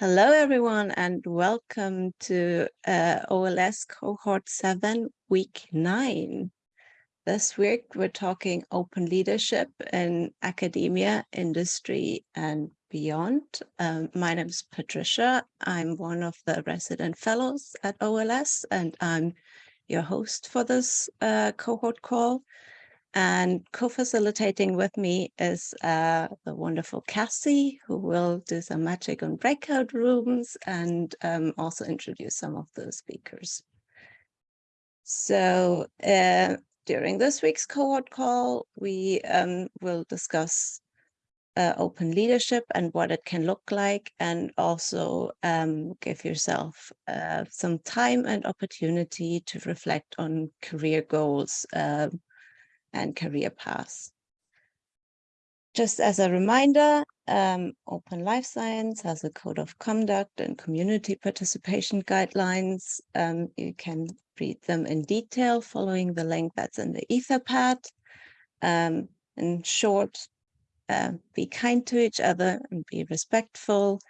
Hello, everyone, and welcome to uh, OLS Cohort 7, Week 9. This week, we're talking open leadership in academia, industry, and beyond. Um, my name is Patricia. I'm one of the resident fellows at OLS, and I'm your host for this uh, cohort call. And co-facilitating with me is uh, the wonderful Cassie, who will do some magic on breakout rooms and um, also introduce some of the speakers. So uh, during this week's cohort call, we um, will discuss uh, open leadership and what it can look like, and also um, give yourself uh, some time and opportunity to reflect on career goals uh, and career paths. Just as a reminder, um, Open Life Science has a code of conduct and community participation guidelines. Um, you can read them in detail following the link that's in the Etherpad. Um, in short, uh, be kind to each other and be respectful.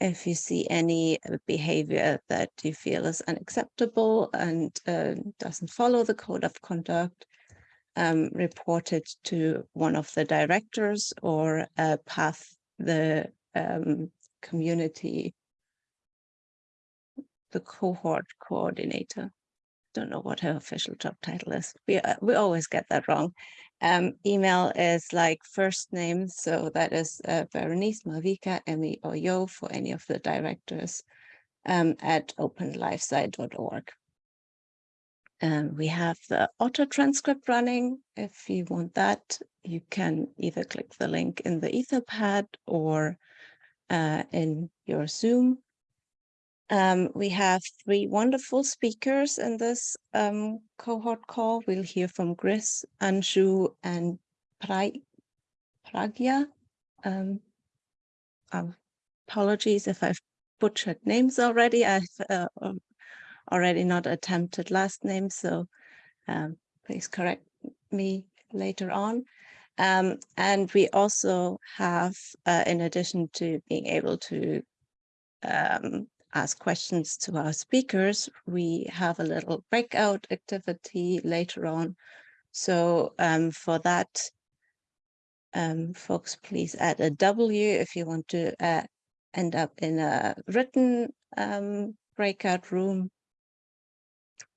If you see any uh, behavior that you feel is unacceptable and uh, doesn't follow the code of conduct, um, reported to one of the directors or uh, path the um, community, the cohort coordinator. Don't know what her official job title is. We, uh, we always get that wrong. Um, email is like first name, so that is uh, Berenice, Malvika, Emmy, or Yo for any of the directors um, at openlifesci.org. Um, we have the auto transcript running. If you want that, you can either click the link in the Etherpad or uh, in your Zoom. Um, we have three wonderful speakers in this um, cohort call. We'll hear from Gris, Anshu, and pra Pragya. Um, apologies if I've butchered names already. I've uh, already not attempted last name, so um, please correct me later on. Um, and we also have, uh, in addition to being able to um, ask questions to our speakers, we have a little breakout activity later on. So um, for that, um, folks, please add a W if you want to uh, end up in a written um, breakout room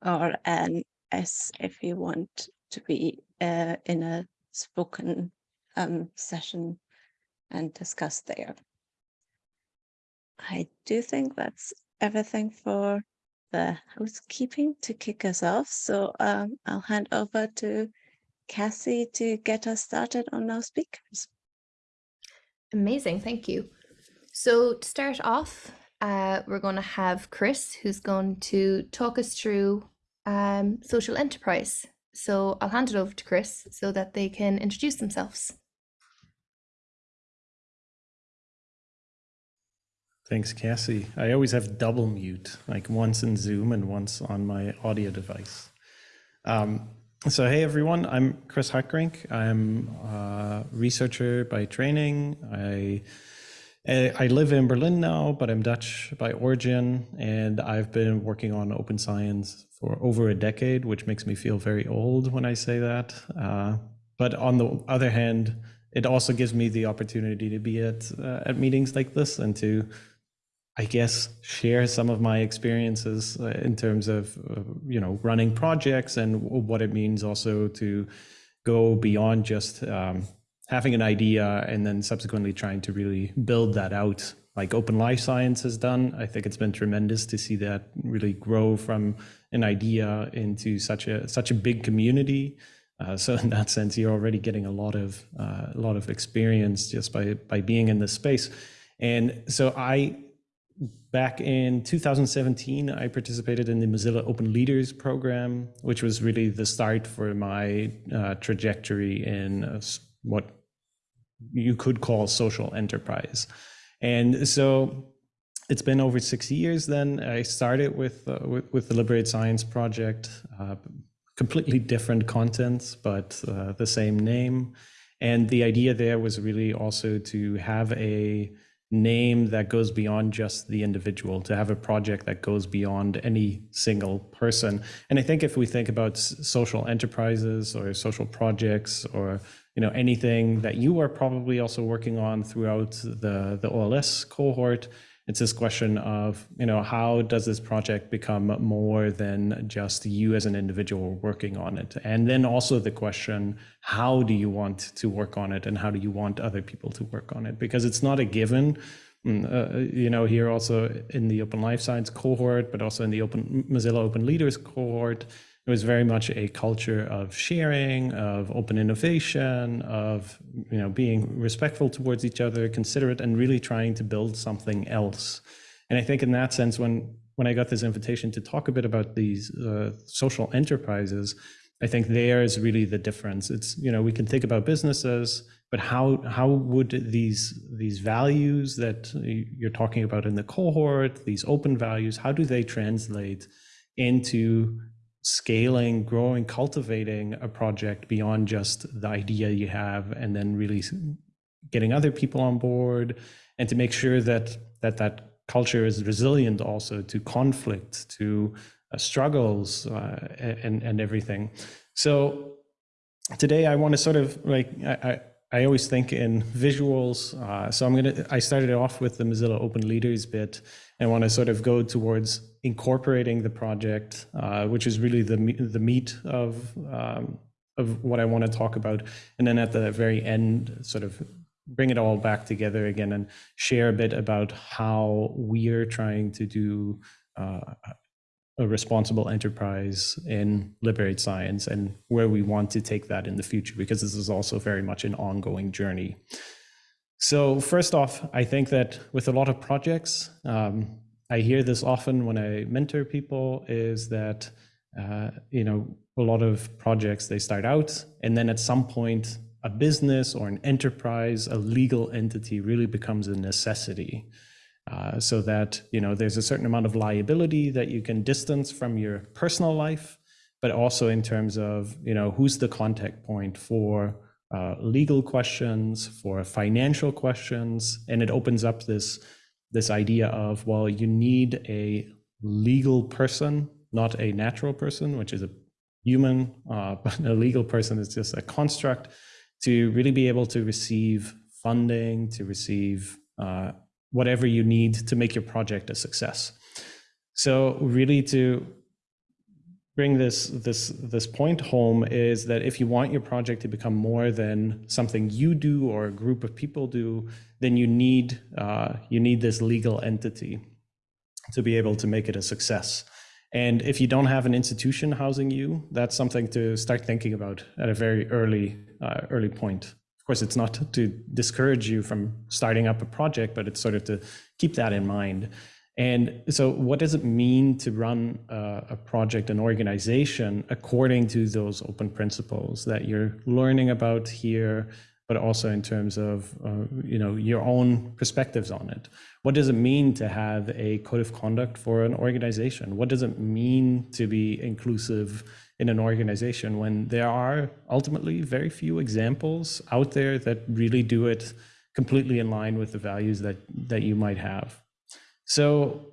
or an S if you want to be uh, in a spoken um, session and discuss there. I do think that's everything for the housekeeping to kick us off. So um, I'll hand over to Cassie to get us started on our speakers. Amazing, thank you. So to start off, uh, we're going to have Chris, who's going to talk us through um, social enterprise. So I'll hand it over to Chris so that they can introduce themselves. Thanks, Cassie. I always have double mute, like once in Zoom and once on my audio device. Um, so, hey everyone, I'm Chris Hartgerink. I'm a researcher by training. I I live in Berlin now, but I'm Dutch by origin, and I've been working on open science for over a decade, which makes me feel very old when I say that. Uh, but on the other hand, it also gives me the opportunity to be at uh, at meetings like this and to, I guess, share some of my experiences uh, in terms of uh, you know running projects and what it means also to go beyond just um, having an idea and then subsequently trying to really build that out like open life science has done. I think it's been tremendous to see that really grow from an idea into such a such a big community. Uh, so in that sense you're already getting a lot of uh, a lot of experience just by by being in this space. And so i back in 2017 i participated in the mozilla open leaders program which was really the start for my uh, trajectory in uh, what you could call social enterprise. And so it's been over six years then. I started with, uh, with, with, the Liberate Science Project, uh, completely different contents, but uh, the same name. And the idea there was really also to have a name that goes beyond just the individual, to have a project that goes beyond any single person. And I think if we think about social enterprises or social projects or you know anything that you are probably also working on throughout the the OLS cohort, it's this question of you know how does this project become more than just you as an individual working on it? And then also the question how do you want to work on it and how do you want other people to work on it? Because it's not a given mm, uh, you know here also in the open life science cohort but also in the open mozilla open leaders cohort it was very much a culture of sharing, of open innovation, of you know being respectful towards each other, considerate, and really trying to build something else. And I think in that sense, when when I got this invitation to talk a bit about these uh, social enterprises, I think there is really the difference. It's you know we can think about businesses, but how how would these these values that you're talking about in the cohort, these open values, how do they translate into scaling, growing, cultivating a project beyond just the idea you have, and then really getting other people on board, and to make sure that that that culture is resilient also to conflict, to uh, struggles, uh, and and everything. So today I want to sort of like I, I I always think in visuals. Uh, so I'm gonna, I started off with the Mozilla Open Leaders bit and want to sort of go towards incorporating the project, uh, which is really the, the meat of, um, of what I want to talk about. And then at the very end, sort of bring it all back together again and share a bit about how we're trying to do uh, a responsible enterprise in liberate science and where we want to take that in the future, because this is also very much an ongoing journey. So first off, I think that with a lot of projects, um, I hear this often when I mentor people is that, uh, you know, a lot of projects, they start out and then at some point, a business or an enterprise, a legal entity really becomes a necessity. Uh, so that you know there's a certain amount of liability that you can distance from your personal life, but also in terms of you know who's the contact point for uh, legal questions, for financial questions, and it opens up this this idea of well you need a legal person, not a natural person, which is a human, uh, but a legal person is just a construct to really be able to receive funding, to receive uh, whatever you need to make your project a success. So really to bring this this this point home is that if you want your project to become more than something you do or a group of people do, then you need uh, you need this legal entity to be able to make it a success. And if you don't have an institution housing you, that's something to start thinking about at a very early uh, early point Of course, it's not to discourage you from starting up a project, but it's sort of to keep that in mind. And so what does it mean to run a, a, project, an organization, according to those open principles that you're learning about here, but also in terms of uh, you know your own perspectives on it? What does it mean to have a code of conduct for an organization? What does it mean to be inclusive in an organization when there are ultimately very few examples out there that really do it completely in line with the values that that you might have so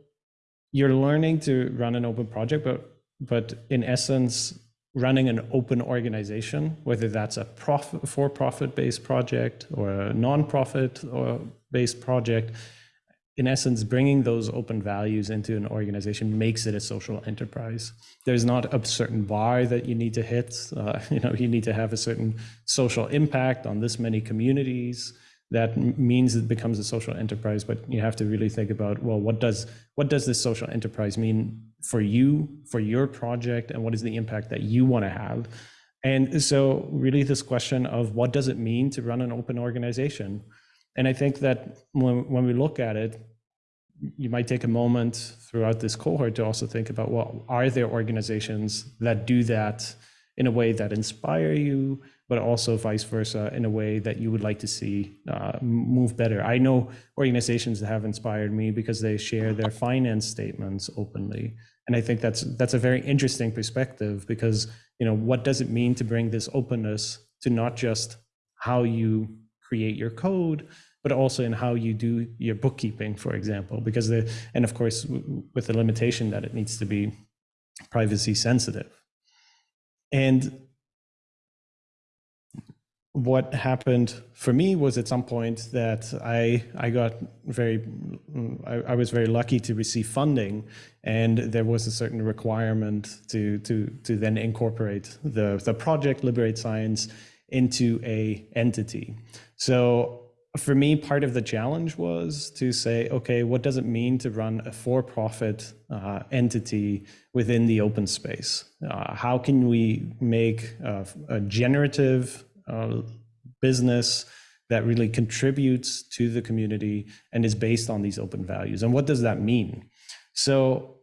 you're learning to run an open project but but in essence running an open organization whether that's a profit for profit based project or a non-profit or based project in essence, bringing those open values into an organization makes it a social enterprise. There's not a certain bar that you need to hit. Uh, you know, you need to have a certain social impact on this many communities. That means it becomes a social enterprise. But you have to really think about, well, what does what does this social enterprise mean for you, for your project, and what is the impact that you want to have? And so, really, this question of what does it mean to run an open organization? And I think that when, when we look at it, you might take a moment throughout this cohort to also think about, well, are there organizations that do that in a way that inspire you, but also vice versa in a way that you would like to see uh, move better. I know organizations that have inspired me because they share their finance statements openly. And I think that's that's a very interesting perspective because you know what does it mean to bring this openness to not just how you create your code, but also in how you do your bookkeeping, for example, because the, and of course, with the limitation that it needs to be privacy sensitive. And what happened for me was at some point that I I got very I, I, was very lucky to receive funding, and there was a certain requirement to to to then incorporate the the project Liberate Science into a entity. So for me, part of the challenge was to say, okay, what does it mean to run a for-profit uh, entity within the open space? Uh, how can we make a, a generative uh, business that really contributes to the community and is based on these open values. And what does that mean? So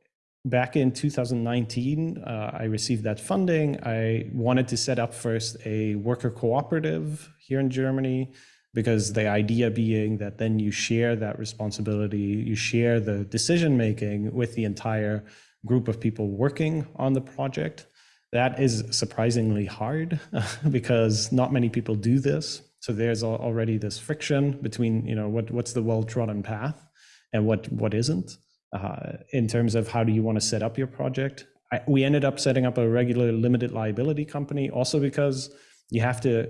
back in 2019, uh, I received that funding. I wanted to set up first a worker cooperative here in Germany because the idea being that then you share that responsibility, you share the decision making with the entire group of people working on the project. That is surprisingly hard because not many people do this. So there's already this friction between, you know, what, what's the well-trodden path and what, what isn't uh, in terms of how do you want to set up your project. I, we ended up setting up a regular limited liability company also because you have to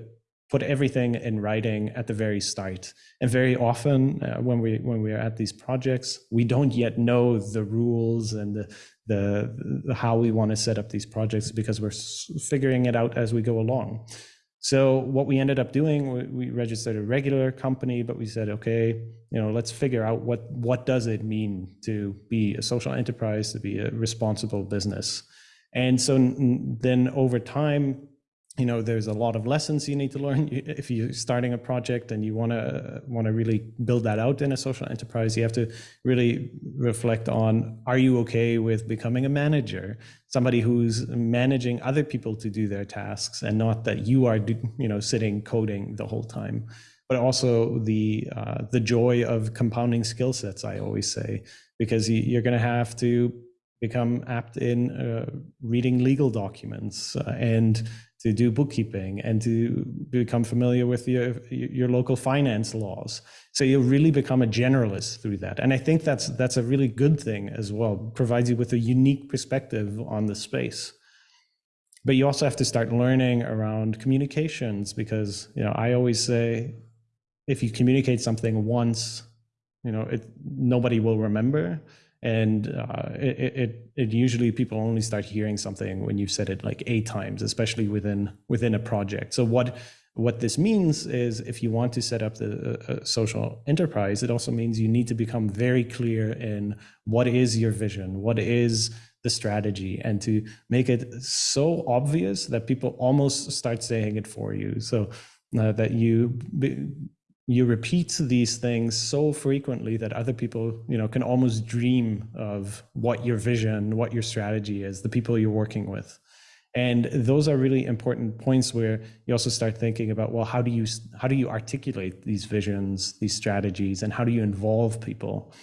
put everything in writing at the very start. And very often uh, when we when we are at these projects, we don't yet know the rules and the, the, the how we want to set up these projects because we're figuring it out as we go along. So what we ended up doing, we, we registered a regular company, but we said, okay, you know, let's figure out what what does it mean to be a social enterprise, to be a responsible business. And so then over time, you know there's a lot of lessons you need to learn. If you're starting a project and you want to want to really build that out in a social enterprise you have to really reflect on are you okay with becoming a manager? Somebody who's managing other people to do their tasks and not that you are you know sitting coding the whole time. But also the uh, the joy of compounding skill sets i always say because you're going to have to become apt in uh, reading legal documents uh, and to do bookkeeping and to become familiar with your your local finance laws. So you really become a generalist through that. And I think that's that's a really good thing as well. Provides you with a unique perspective on the space. But you also have to start learning around communications because you know I always say if you communicate something once, you know, it nobody will remember and uh, it, it, it usually people only start hearing something when you've said it like eight times especially within within a project. So what what this means is if you want to set up the uh, social enterprise it also means you need to become very clear in what is your vision what is the strategy and to make it so obvious that people almost start saying it for you. So uh, that you you repeat these things so frequently that other people you know can almost dream of what your vision what your strategy is the people you're working with. And those are really important points where you also start thinking about well how do you how do you articulate these visions these strategies and how do you involve people?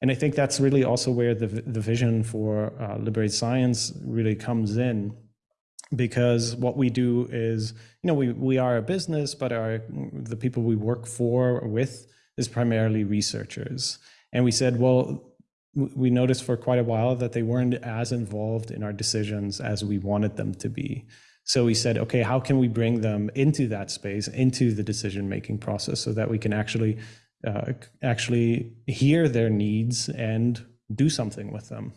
And i think that's really also where the, the vision for uh, liberate science really comes in because what we do is, you know, we, we are a business, but our the people we work for with is primarily researchers. And we said, well, we noticed for quite a while that they weren't as involved in our decisions as we wanted them to be. So we said, okay, how can we bring them into that space, into the decision-making process so that we can actually uh, actually hear their needs and do something with them.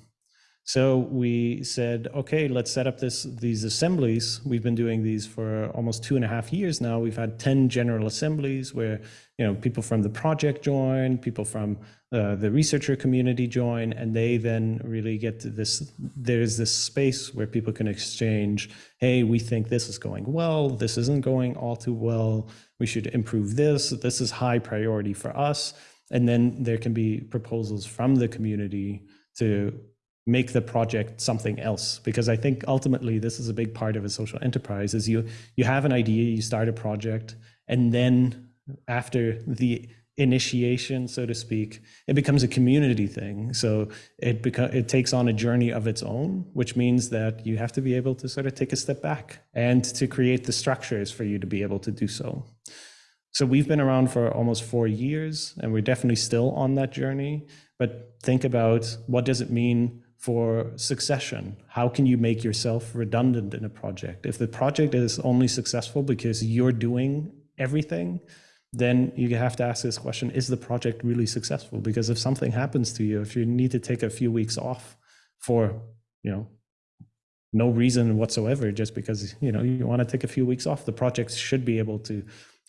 So we said, okay, let's set up this these assemblies. We've been doing these for almost two and a half years now. We've had 10 general assemblies where you know people from the project join, people from uh, the researcher community join, and they then really get to this, there's this space where people can exchange, hey, we think this is going well, this isn't going all too well, we should improve this, this is high priority for us. And then there can be proposals from the community to make the project something else. Because i think ultimately this is a big part of a social enterprise is you you have an idea you start a project and then after the initiation so to speak it becomes a community thing. So it becomes it takes on a journey of its own which means that you have to be able to sort of take a step back and to create the structures for you to be able to do so. So we've been around for almost four years and we're definitely still on that journey. But think about what does it mean for succession? How can you make yourself redundant in a project? If the project is only successful because you're doing everything, then you have to ask this question, is the project really successful? Because if something happens to you, if you need to take a few weeks off for, you know, no reason whatsoever, just because, you know, you want to take a few weeks off, the project should be able to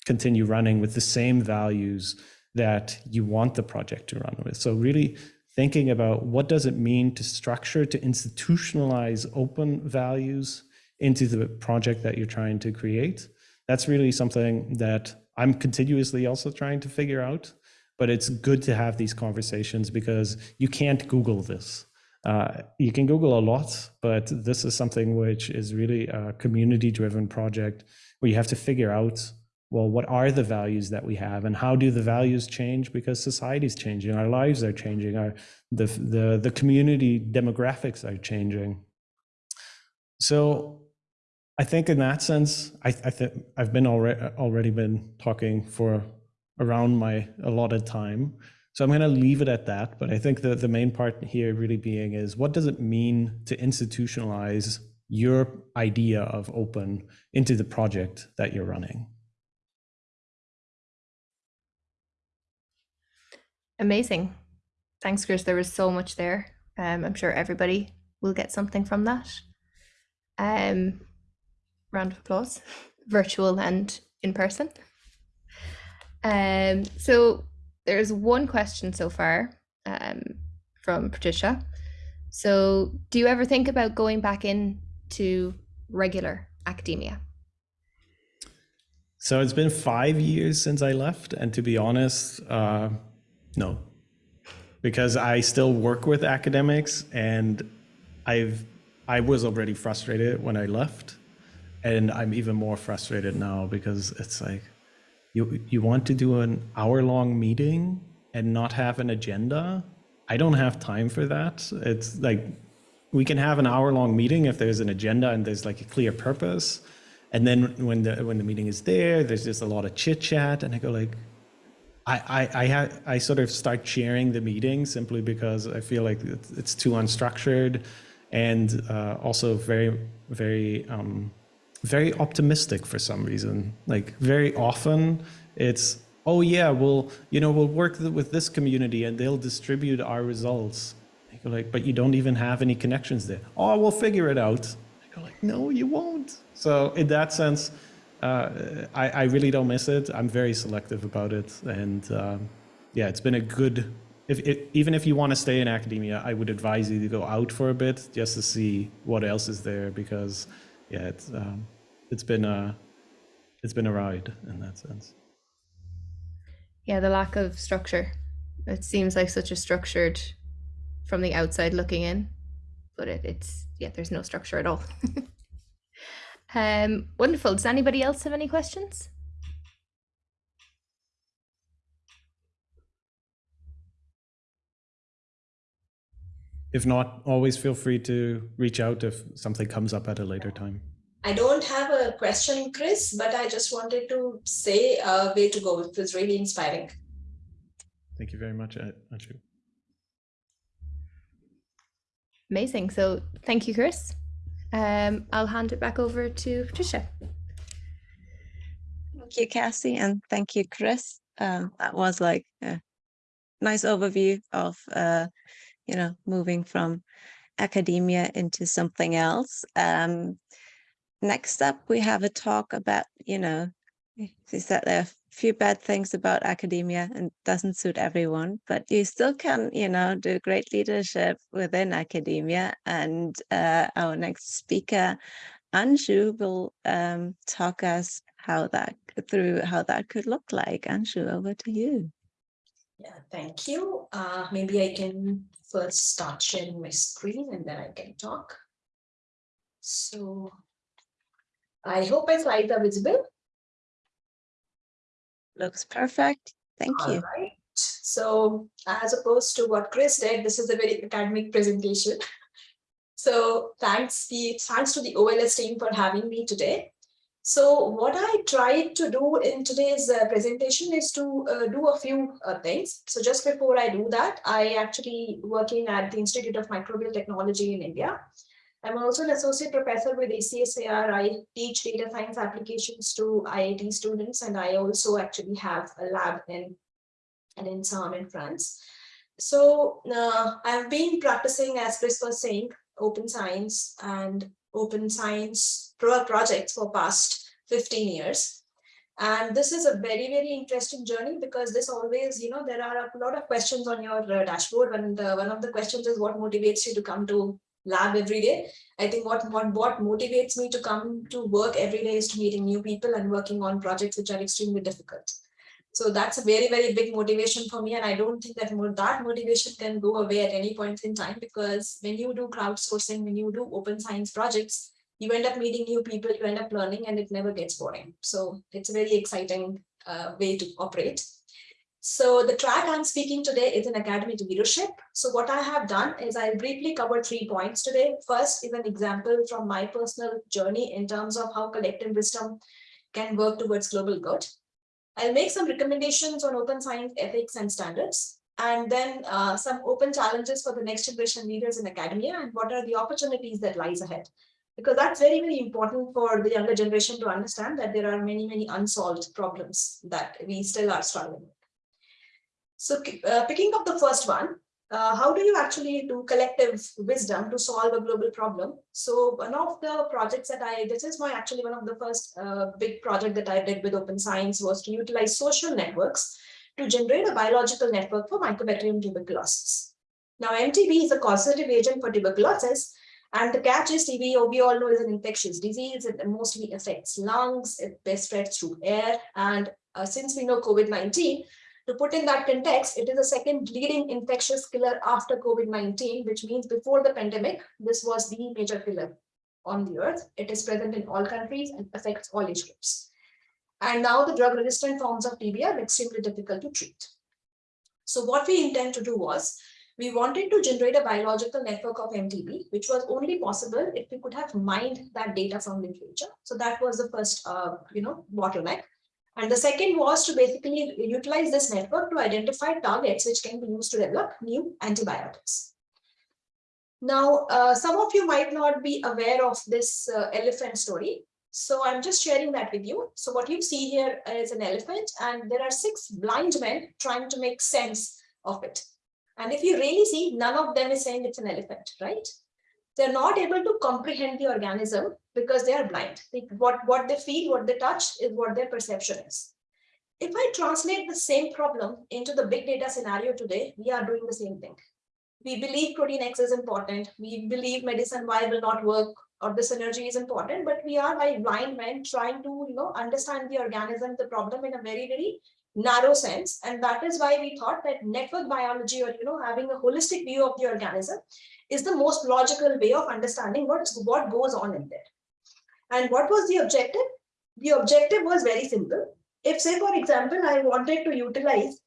continue running with the same values that you want the project to run with. So really thinking about what does it mean to structure, to institutionalize open values into the project that you're trying to create. That's really something that I'm continuously also trying to figure out, but it's good to have these conversations because you can't Google this. Uh, you can Google a lot, but this is something which is really a community driven project where you have to figure out well, what are the values that we have and how do the values change because society is changing, our lives are changing, our the the, the community demographics are changing. So I think in that sense, I, I think I've been already already been talking for around my allotted time. So I'm going to leave it at that. But I think the, the main part here really being is what does it mean to institutionalize your idea of open into the project that you're running? Amazing. Thanks, Chris. There was so much there. Um, I'm sure everybody will get something from that. Um, round of applause, virtual and in person. Um, so there's one question so far um, from Patricia. So, do you ever think about going back into regular academia? So it's been five years since I left, and to be honest, uh, no, because I still work with academics and I've I was already frustrated when I left and I'm even more frustrated now because it's like you you want to do an hour long meeting and not have an agenda. I don't have time for that. It's like we can have an hour long meeting if there's an agenda and there's like a clear purpose. And then when the when the meeting is there, there's just a lot of chit chat and I go like I, I, I, I sort of start chairing the meeting simply because I feel like it's too unstructured and uh, also very, very, um, very optimistic for some reason. Like very often it's, oh yeah, well, you know, we'll work with this community and they'll distribute our results. I go like, but you don't even have any connections there. Oh, we'll figure it out. I go like, no, you won't. So in that sense, uh, I, I, really don't miss it. I'm very selective about it, and um, yeah, it's been a good. If even if you want to stay in academia, I would advise you to go out for a bit just to see what else is there because yeah, it's um, it's been a it's been a ride in that sense. Yeah, the lack of structure. It seems like such a structured from the outside looking in, but it, it's yeah, there's no structure at all. Um, wonderful. Does anybody else have any questions? If not, always feel free to reach out if something comes up at a later time. I don't have a question, Chris, but I just wanted to say uh, way to go. It was really inspiring. Thank you very much, Anshu. Amazing. So thank you, Chris. Um, I'll hand it back over to Patricia. Thank you, Cassie, and thank you, Chris. Um, that was like a nice overview of, uh, you know, moving from academia into something else. Um, next up, we have a talk about, you know, is that there few bad things about academia and doesn't suit everyone, but you still can, you know, do great leadership within academia. And uh, our next speaker, Anshu, will um, talk us how that through how that could look like. Anshu, over to you. Yeah, thank you. Uh, maybe I can first start sharing my screen and then I can talk. So I hope my slides are visible. Looks perfect. Thank All you. right. So as opposed to what Chris did, this is a very academic presentation. So thanks the thanks to the OLS team for having me today. So what I tried to do in today's uh, presentation is to uh, do a few uh, things. So just before I do that, I actually working at the Institute of Microbial Technology in India. I'm also an associate professor with AcSIR. I teach data science applications to IIT students, and I also actually have a lab in, in INSERM in France. So uh, I've been practicing, as Chris was saying, open science and open science pro projects for past 15 years. And this is a very, very interesting journey because this always, you know, there are a lot of questions on your uh, dashboard. And uh, one of the questions is what motivates you to come to lab every day. I think what, what, what motivates me to come to work every day is to meeting new people and working on projects which are extremely difficult. So that's a very, very big motivation for me. And I don't think that that motivation can go away at any point in time because when you do crowdsourcing, when you do open science projects, you end up meeting new people, you end up learning and it never gets boring. So it's a very exciting uh, way to operate. So the track I'm speaking today is an academic leadership. So what I have done is I'll briefly cover three points today. First is an example from my personal journey in terms of how collective wisdom can work towards global good. I'll make some recommendations on open science ethics and standards, and then uh, some open challenges for the next generation leaders in academia and what are the opportunities that lies ahead. Because that's very, very important for the younger generation to understand that there are many, many unsolved problems that we still are struggling with. So uh, picking up the first one, uh, how do you actually do collective wisdom to solve a global problem? So one of the projects that I, this is my actually one of the first uh, big project that I did with Open Science was to utilize social networks to generate a biological network for Mycobacterium tuberculosis. Now MTB is a causative agent for tuberculosis and the catch is TB, we all know is an infectious disease. It mostly affects lungs, it spreads through air. And uh, since we know COVID-19, to put in that context, it is the second leading infectious killer after COVID-19, which means before the pandemic, this was the major killer on the earth. It is present in all countries and affects all age groups. And now the drug resistant forms of TB are extremely difficult to treat. So what we intend to do was, we wanted to generate a biological network of MTB, which was only possible if we could have mined that data from literature. So that was the first, uh, you know, bottleneck. And the second was to basically utilize this network to identify targets which can be used to develop new antibiotics. Now, uh, some of you might not be aware of this uh, elephant story. So I'm just sharing that with you. So what you see here is an elephant and there are six blind men trying to make sense of it. And if you really see, none of them is saying it's an elephant, right? They're not able to comprehend the organism because they are blind. They, what, what they feel, what they touch is what their perception is. If I translate the same problem into the big data scenario today, we are doing the same thing. We believe protein X is important. We believe medicine Y will not work or the synergy is important, but we are like blind men trying to, you know, understand the organism, the problem in a very, very narrow sense. And that is why we thought that network biology or, you know, having a holistic view of the organism is the most logical way of understanding what's, what goes on in there. And what was the objective? The objective was very simple. If say, for example, I wanted to utilize,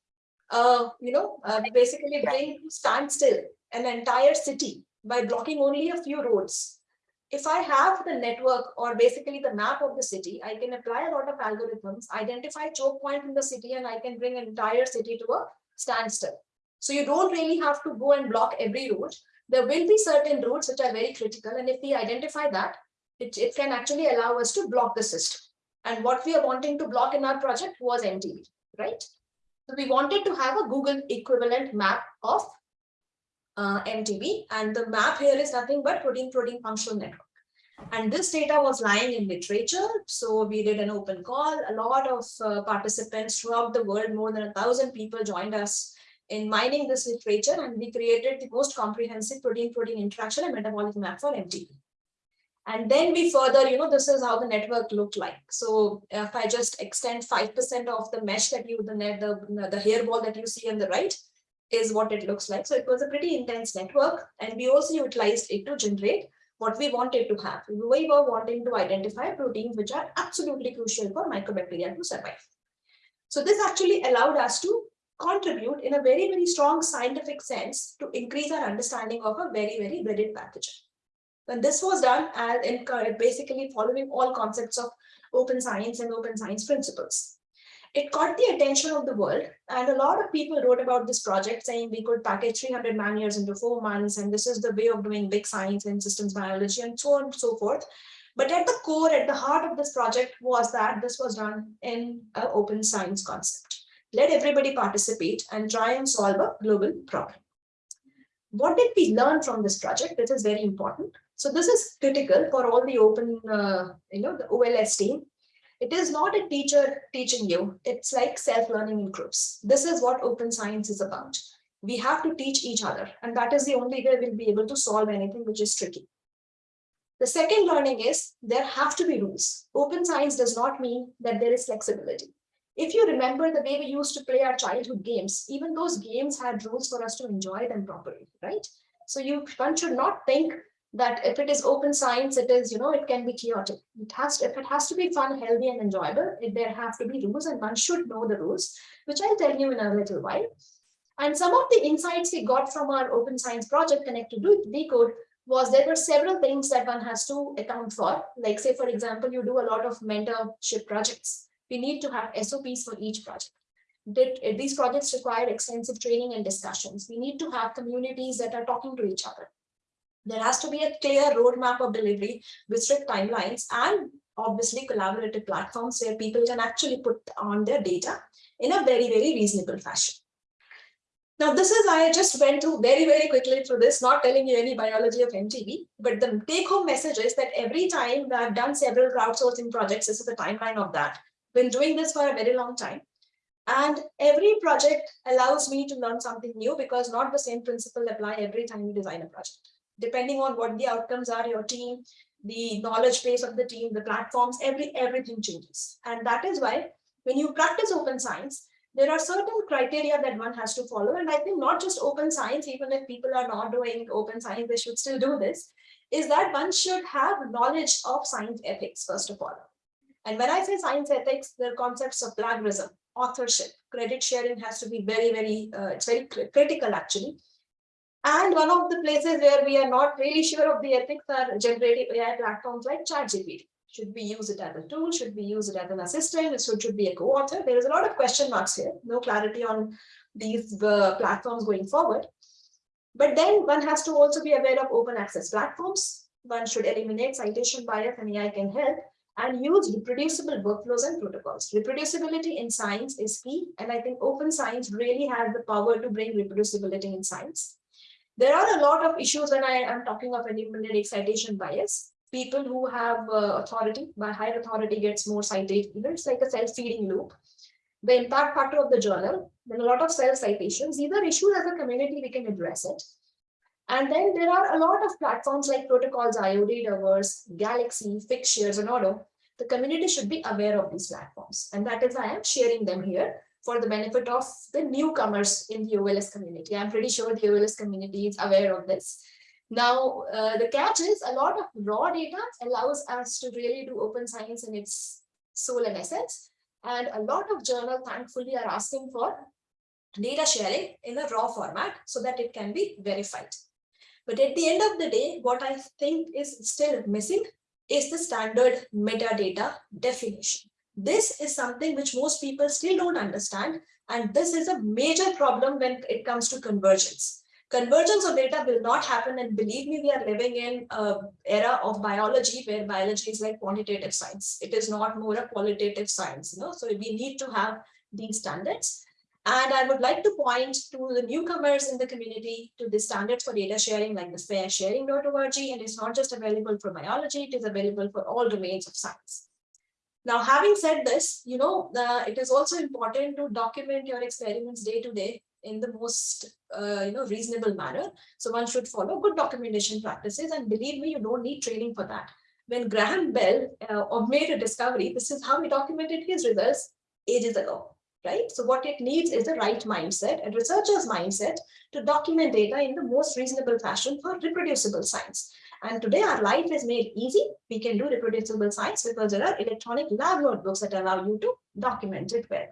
uh, you know, uh, basically bring standstill an entire city by blocking only a few roads. If I have the network or basically the map of the city, I can apply a lot of algorithms, identify choke point in the city, and I can bring an entire city to a standstill. So you don't really have to go and block every road there will be certain routes which are very critical. And if we identify that, it, it can actually allow us to block the system. And what we are wanting to block in our project was MTB, right? So we wanted to have a Google equivalent map of uh, MTB. And the map here is nothing but protein-protein functional network. And this data was lying in literature. So we did an open call. A lot of uh, participants throughout the world, more than a thousand people joined us in mining this literature and we created the most comprehensive protein-protein interaction and metabolic map for MTB. And then we further, you know, this is how the network looked like. So if I just extend 5% of the mesh that you, the net, the, the hairball that you see on the right is what it looks like. So it was a pretty intense network. And we also utilized it to generate what we wanted to have. We were wanting to identify proteins which are absolutely crucial for mycobacteria to survive. So this actually allowed us to contribute in a very, very strong scientific sense to increase our understanding of a very, very dreaded pathogen. When this was done, and in basically following all concepts of open science and open science principles. It caught the attention of the world and a lot of people wrote about this project saying we could package 300 man years into four months and this is the way of doing big science and systems biology and so on and so forth. But at the core, at the heart of this project was that this was done in an open science concept. Let everybody participate and try and solve a global problem. What did we learn from this project? This is very important. So this is critical for all the open, uh, you know, the OLS team. It is not a teacher teaching you. It's like self-learning in groups. This is what open science is about. We have to teach each other. And that is the only way we'll be able to solve anything which is tricky. The second learning is there have to be rules. Open science does not mean that there is flexibility. If you remember the way we used to play our childhood games, even those games had rules for us to enjoy them properly, right? So you one should not think that if it is open science, it is, you know, it can be chaotic. It has to, if it has to be fun, healthy, and enjoyable, it, there have to be rules and one should know the rules, which I'll tell you in a little while. And some of the insights we got from our open science project connected to decode was there were several things that one has to account for. Like say, for example, you do a lot of mentorship projects. We need to have SOPs for each project. Eh, these projects require extensive training and discussions. We need to have communities that are talking to each other. There has to be a clear roadmap of delivery with strict timelines and obviously collaborative platforms where people can actually put on their data in a very, very reasonable fashion. Now, this is, I just went through very, very quickly through this, not telling you any biology of MTB, but the take home message is that every time I've done several crowdsourcing projects, this is the timeline of that. Been doing this for a very long time. And every project allows me to learn something new because not the same principle apply every time you design a project. Depending on what the outcomes are, your team, the knowledge base of the team, the platforms, every everything changes. And that is why when you practice open science, there are certain criteria that one has to follow. And I think not just open science, even if people are not doing open science, they should still do this, is that one should have knowledge of science ethics, first of all. And when I say science ethics, the concepts of plagiarism, authorship, credit sharing has to be very, very, uh, it's very critical actually. And one of the places where we are not really sure of the ethics are generative AI platforms like ChatGPT. Should we use it as a tool? Should we use it as an assistant? It should, should be a co-author. There is a lot of question marks here. No clarity on these uh, platforms going forward. But then one has to also be aware of open access platforms. One should eliminate citation bias and AI can help and use reproducible workflows and protocols. Reproducibility in science is key. And I think open science really has the power to bring reproducibility in science. There are a lot of issues when I am talking of eliminating citation bias people who have uh, authority, by higher authority gets more cited, it's like a self-feeding loop. The impact factor of the journal, then a lot of self-citations, these are issues as a community, we can address it. And then there are a lot of platforms like protocols.io, Dataverse, Galaxy, Figshare, and Auto. The community should be aware of these platforms. And that is why I'm sharing them here for the benefit of the newcomers in the OLS community. I'm pretty sure the OLS community is aware of this. Now, uh, the catch is a lot of raw data allows us to really do open science in its soul and essence. And a lot of journals, thankfully, are asking for data sharing in a raw format so that it can be verified. But at the end of the day, what I think is still missing is the standard metadata definition. This is something which most people still don't understand. And this is a major problem when it comes to convergence convergence of data will not happen and believe me we are living in a era of biology where biology is like quantitative science it is not more a qualitative science you know so we need to have these standards and i would like to point to the newcomers in the community to the standards for data sharing like the FAIRsharing.org and it's not just available for biology it is available for all domains of science. Now, having said this, you know, uh, it is also important to document your experiments day to day in the most uh, you know reasonable manner. So one should follow good documentation practices and believe me you don't need training for that. When graham bell uh, made a discovery this is how he documented his results ages ago right? So what it needs is the right mindset and researcher's mindset to document data in the most reasonable fashion for reproducible science. And today our life is made easy. We can do reproducible science because there are electronic lab notebooks that allow you to document it well.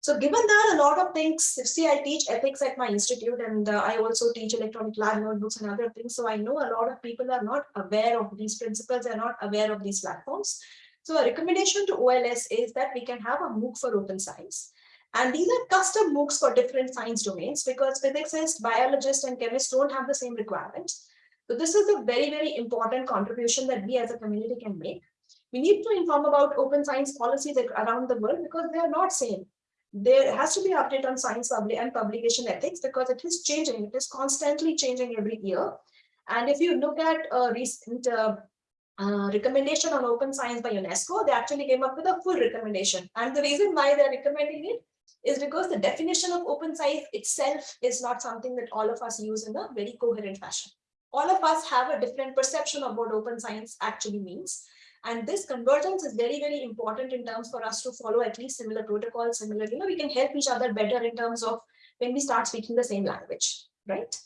So given that a lot of things, see, I teach ethics at my institute and uh, I also teach electronic lab notebooks and other things. So I know a lot of people are not aware of these principles, they're not aware of these platforms. So a recommendation to OLS is that we can have a MOOC for open science. And these are custom MOOCs for different science domains because physicists, biologists, and chemists don't have the same requirements. So this is a very, very important contribution that we as a community can make. We need to inform about open science policies around the world because they are not same. There has to be update on science and publication ethics because it is changing. It is constantly changing every year. And if you look at recent uh, uh, recommendation on open science by UNESCO, they actually came up with a full recommendation. And the reason why they're recommending it is because the definition of open science itself is not something that all of us use in a very coherent fashion. All of us have a different perception of what open science actually means. And this convergence is very, very important in terms for us to follow at least similar protocols, similar, you know, we can help each other better in terms of when we start speaking the same language, right?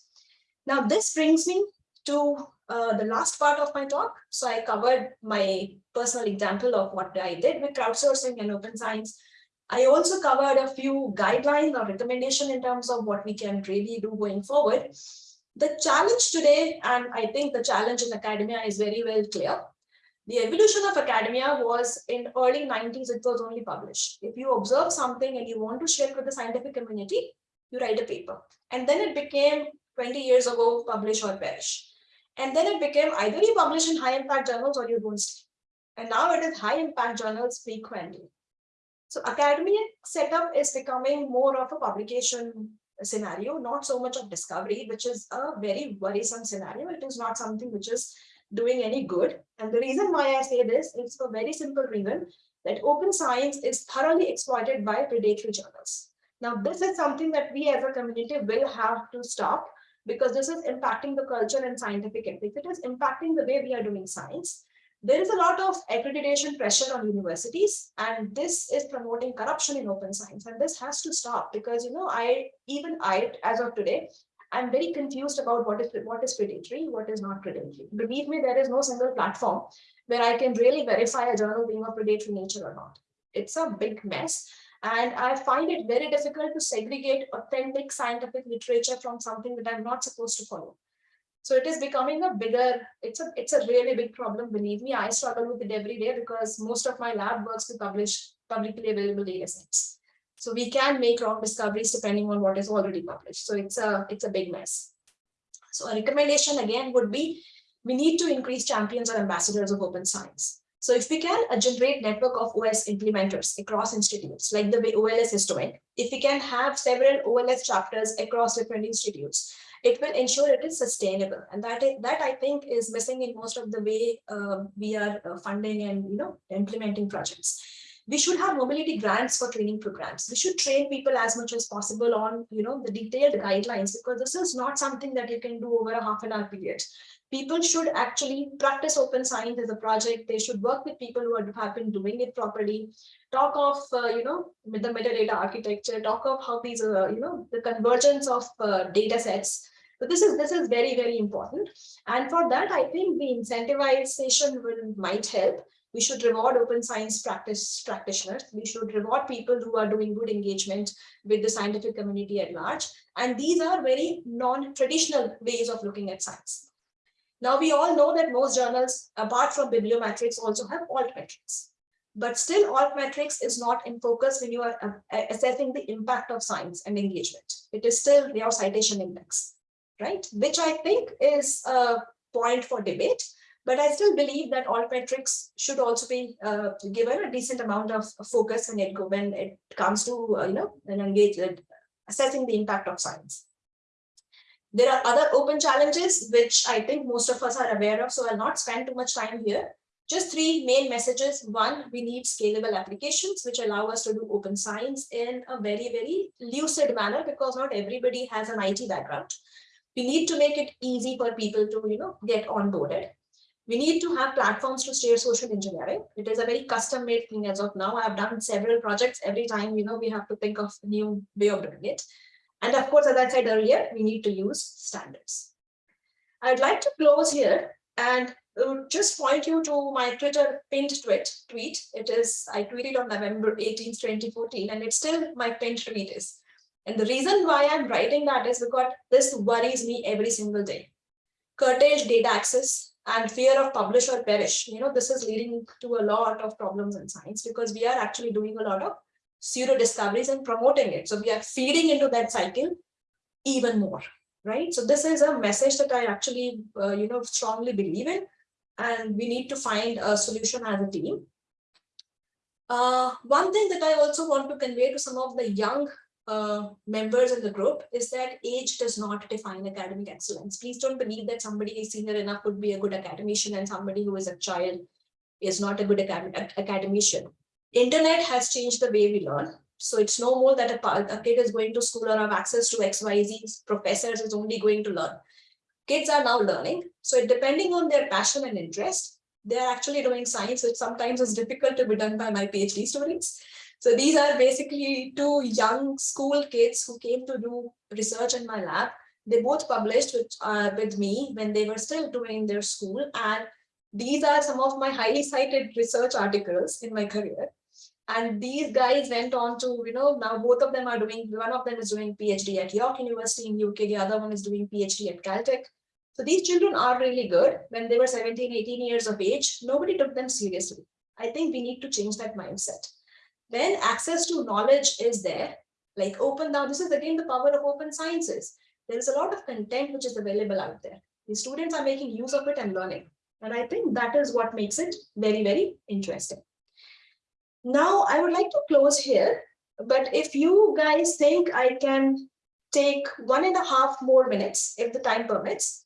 Now, this brings me to uh, the last part of my talk. So I covered my personal example of what I did with crowdsourcing and open science. I also covered a few guidelines or recommendation in terms of what we can really do going forward. The challenge today, and I think the challenge in academia is very well clear, the evolution of academia was in early 90s, it was only published. If you observe something and you want to share it with the scientific community, you write a paper. And then it became 20 years ago, publish or perish. And then it became either you publish in high impact journals or you don't stay. And now it is high impact journals frequently. So academic setup is becoming more of a publication scenario, not so much of discovery, which is a very worrisome scenario. It is not something which is doing any good. And the reason why I say this is for very simple reason that open science is thoroughly exploited by predatory journals. Now, this is something that we as a community will have to stop because this is impacting the culture and scientific ethics. It is impacting the way we are doing science. There is a lot of accreditation pressure on universities, and this is promoting corruption in open science. And this has to stop because, you know, I even I, as of today, I'm very confused about what is what is predatory, what is not predatory. Believe me, there is no single platform where I can really verify a journal being of predatory nature or not. It's a big mess. And I find it very difficult to segregate authentic scientific literature from something that I'm not supposed to follow. So it is becoming a bigger, it's a it's a really big problem. Believe me, I struggle with it every day because most of my lab works to publish publicly available data sets. So we can make wrong discoveries depending on what is already published. So it's a, it's a big mess. So a recommendation again would be, we need to increase champions or ambassadors of open science. So if we can uh, generate network of OS implementers across institutes, like the way OLS is doing, if we can have several OLS chapters across different institutes, it will ensure it is sustainable. And that, is, that I think is missing in most of the way uh, we are uh, funding and you know implementing projects we should have mobility grants for training programs. We should train people as much as possible on, you know, the detailed guidelines because this is not something that you can do over a half an hour period. People should actually practice open science as a project. They should work with people who have been doing it properly. Talk of, uh, you know, the metadata architecture. Talk of how these, uh, you know, the convergence of uh, data sets. So this is this is very very important, and for that I think the incentivization will might help we should reward open science practice practitioners. We should reward people who are doing good engagement with the scientific community at large. And these are very non-traditional ways of looking at science. Now, we all know that most journals, apart from bibliometrics, also have altmetrics. But still, altmetrics is not in focus when you are uh, assessing the impact of science and engagement. It is still your citation index, right? Which I think is a point for debate. But I still believe that altmetrics should also be uh, given a decent amount of focus when it, when it comes to, uh, you know, an engage, uh, assessing the impact of science. There are other open challenges, which I think most of us are aware of, so I'll not spend too much time here. Just three main messages. One, we need scalable applications, which allow us to do open science in a very, very lucid manner, because not everybody has an IT background. We need to make it easy for people to, you know, get onboarded. We need to have platforms to steer social engineering. It is a very custom made thing as of now. I've done several projects. Every time, you know, we have to think of a new way of doing it. And of course, as I said earlier, we need to use standards. I'd like to close here and uh, just point you to my Twitter pinned tweet. tweet. It is, I tweeted on November 18, 2014, and it's still my pinned tweet is. And the reason why I'm writing that is because this worries me every single day. Curtailed data access, and fear of publish or perish. You know, this is leading to a lot of problems in science because we are actually doing a lot of pseudo discoveries and promoting it. So we are feeding into that cycle even more, right? So this is a message that I actually, uh, you know, strongly believe in, and we need to find a solution as a team. Uh, one thing that I also want to convey to some of the young uh, members in the group is that age does not define academic excellence. Please don't believe that somebody is senior enough would be a good academician and somebody who is a child is not a good acad academician. Internet has changed the way we learn. So it's no more that a, a kid is going to school or have access to XYZ professors is only going to learn. Kids are now learning. So depending on their passion and interest, they're actually doing science, which sometimes is difficult to be done by my PhD students. So these are basically two young school kids who came to do research in my lab. They both published with, uh, with me when they were still doing their school. And these are some of my highly cited research articles in my career. And these guys went on to, you know, now both of them are doing, one of them is doing PhD at York University in UK, the other one is doing PhD at Caltech. So these children are really good. When they were 17, 18 years of age, nobody took them seriously. I think we need to change that mindset. Then access to knowledge is there, like open now, this is again the power of open sciences. There is a lot of content which is available out there. The students are making use of it and learning. And I think that is what makes it very, very interesting. Now, I would like to close here, but if you guys think I can take one and a half more minutes, if the time permits,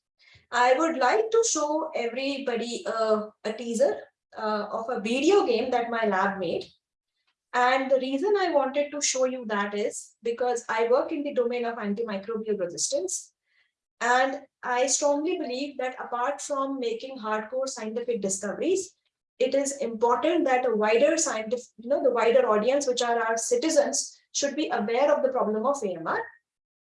I would like to show everybody a teaser uh, of a video game that my lab made. And the reason I wanted to show you that is because I work in the domain of antimicrobial resistance. And I strongly believe that apart from making hardcore scientific discoveries, it is important that a wider scientific, you know, the wider audience, which are our citizens, should be aware of the problem of AMR.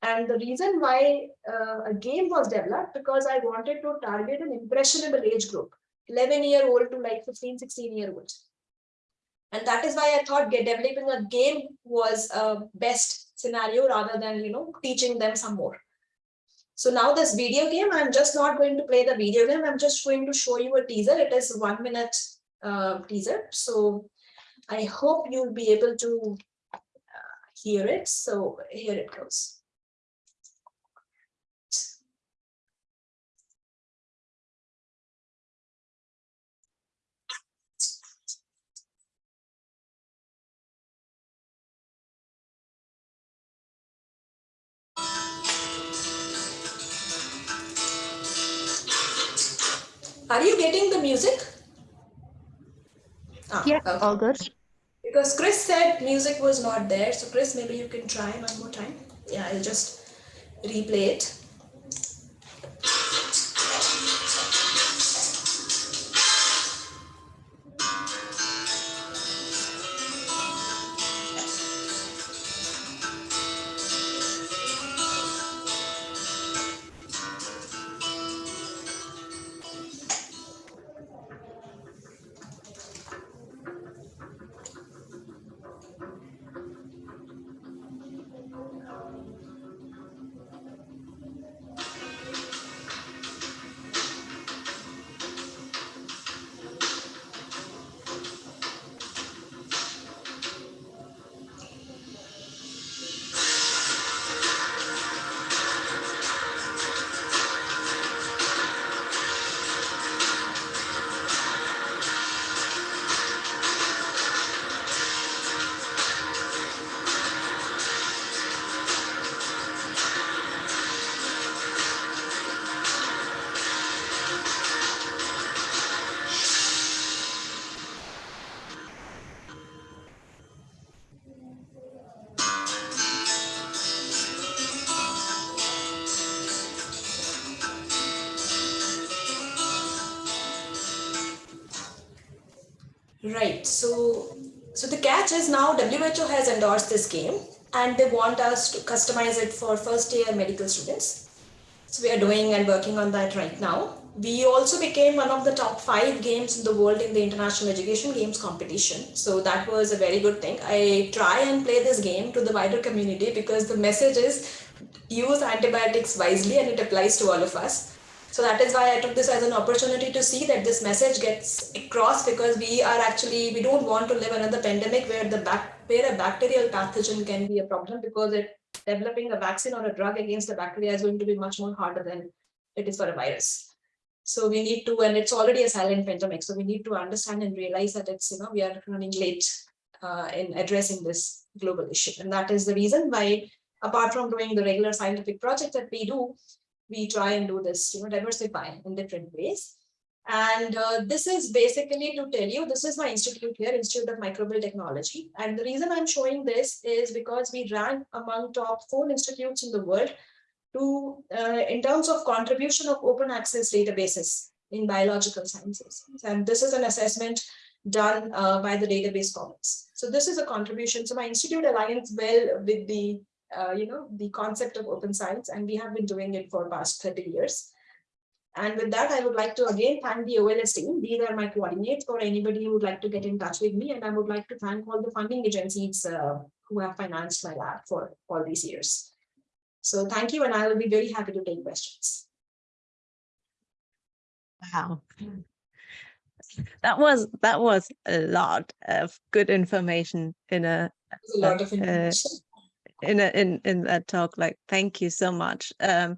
And the reason why uh, a game was developed, because I wanted to target an impressionable age group, 11 year old to like 15, 16 year olds. And that is why I thought developing a game was a best scenario rather than, you know, teaching them some more. So now this video game, I'm just not going to play the video game. I'm just going to show you a teaser. It is one minute uh, teaser. So I hope you'll be able to uh, hear it. So here it goes. Are you getting the music? Ah, yeah, okay. all good. Because Chris said music was not there. So Chris, maybe you can try one more time. Yeah, I'll just replay it. Is now WHO has endorsed this game and they want us to customize it for first year medical students. So we are doing and working on that right now. We also became one of the top five games in the world in the International Education Games competition. So that was a very good thing. I try and play this game to the wider community because the message is use antibiotics wisely and it applies to all of us. So that is why I took this as an opportunity to see that this message gets across because we are actually, we don't want to live another pandemic where the back, where a bacterial pathogen can be a problem because it developing a vaccine or a drug against a bacteria is going to be much more harder than it is for a virus. So we need to, and it's already a silent pandemic. So we need to understand and realize that it's, you know, we are running late uh, in addressing this global issue. And that is the reason why, apart from doing the regular scientific project that we do, we try and do this, you know, diversify in different ways. And uh, this is basically to tell you, this is my institute here, Institute of Microbial Technology. And the reason I'm showing this is because we rank among top four institutes in the world to, uh, in terms of contribution of open access databases in biological sciences. And this is an assessment done uh, by the database commons. So this is a contribution. So my institute aligns well with the, uh, you know, the concept of open science, and we have been doing it for past 30 years. And with that, I would like to again thank the OLS team. These are my coordinates for anybody who would like to get in touch with me. And I would like to thank all the funding agencies uh, who have financed my lab for all these years. So thank you, and I will be very happy to take questions. Wow. That was that was a lot of good information in a a lot of Uh, information. In a in in that talk. Like, thank you so much. Um,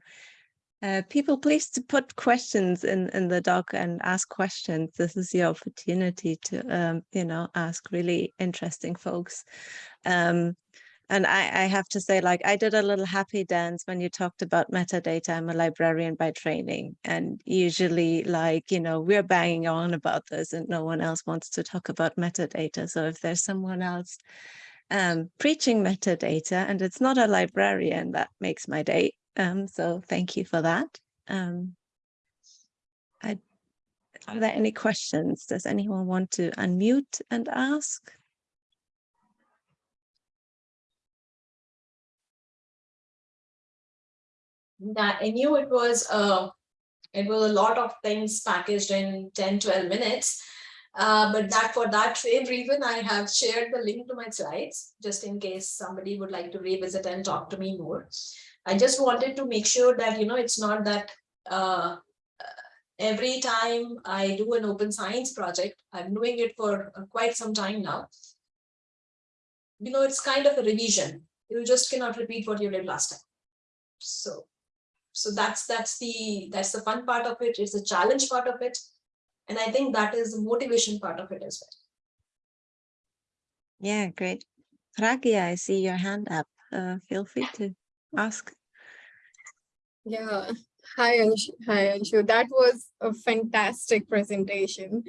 uh, people, please to put questions in in the doc and ask questions. This is your opportunity to um, you know ask really interesting folks. Um, and I, I have to say, like, I did a little happy dance when you talked about metadata. I'm a librarian by training, and usually, like, you know, we're banging on about this, and no one else wants to talk about metadata. So if there's someone else um, preaching metadata, and it's not a librarian, that makes my day. Um, so thank you for that. Um, I, are there any questions? Does anyone want to unmute and ask? that I knew it was uh, it was a lot of things packaged in 10, 12 minutes. Uh, but that for that same reason, I have shared the link to my slides, just in case somebody would like to revisit and talk to me more. I just wanted to make sure that, you know, it's not that uh, every time I do an open science project, I'm doing it for uh, quite some time now. You know, it's kind of a revision. You just cannot repeat what you did last time. So so that's that's the that's the fun part of it it's the challenge part of it and i think that is the motivation part of it as well Yeah, great. Pragya, I see your hand up. Uh, feel free to ask. Yeah, hi Anshu. Hi Anshu. That was a fantastic presentation.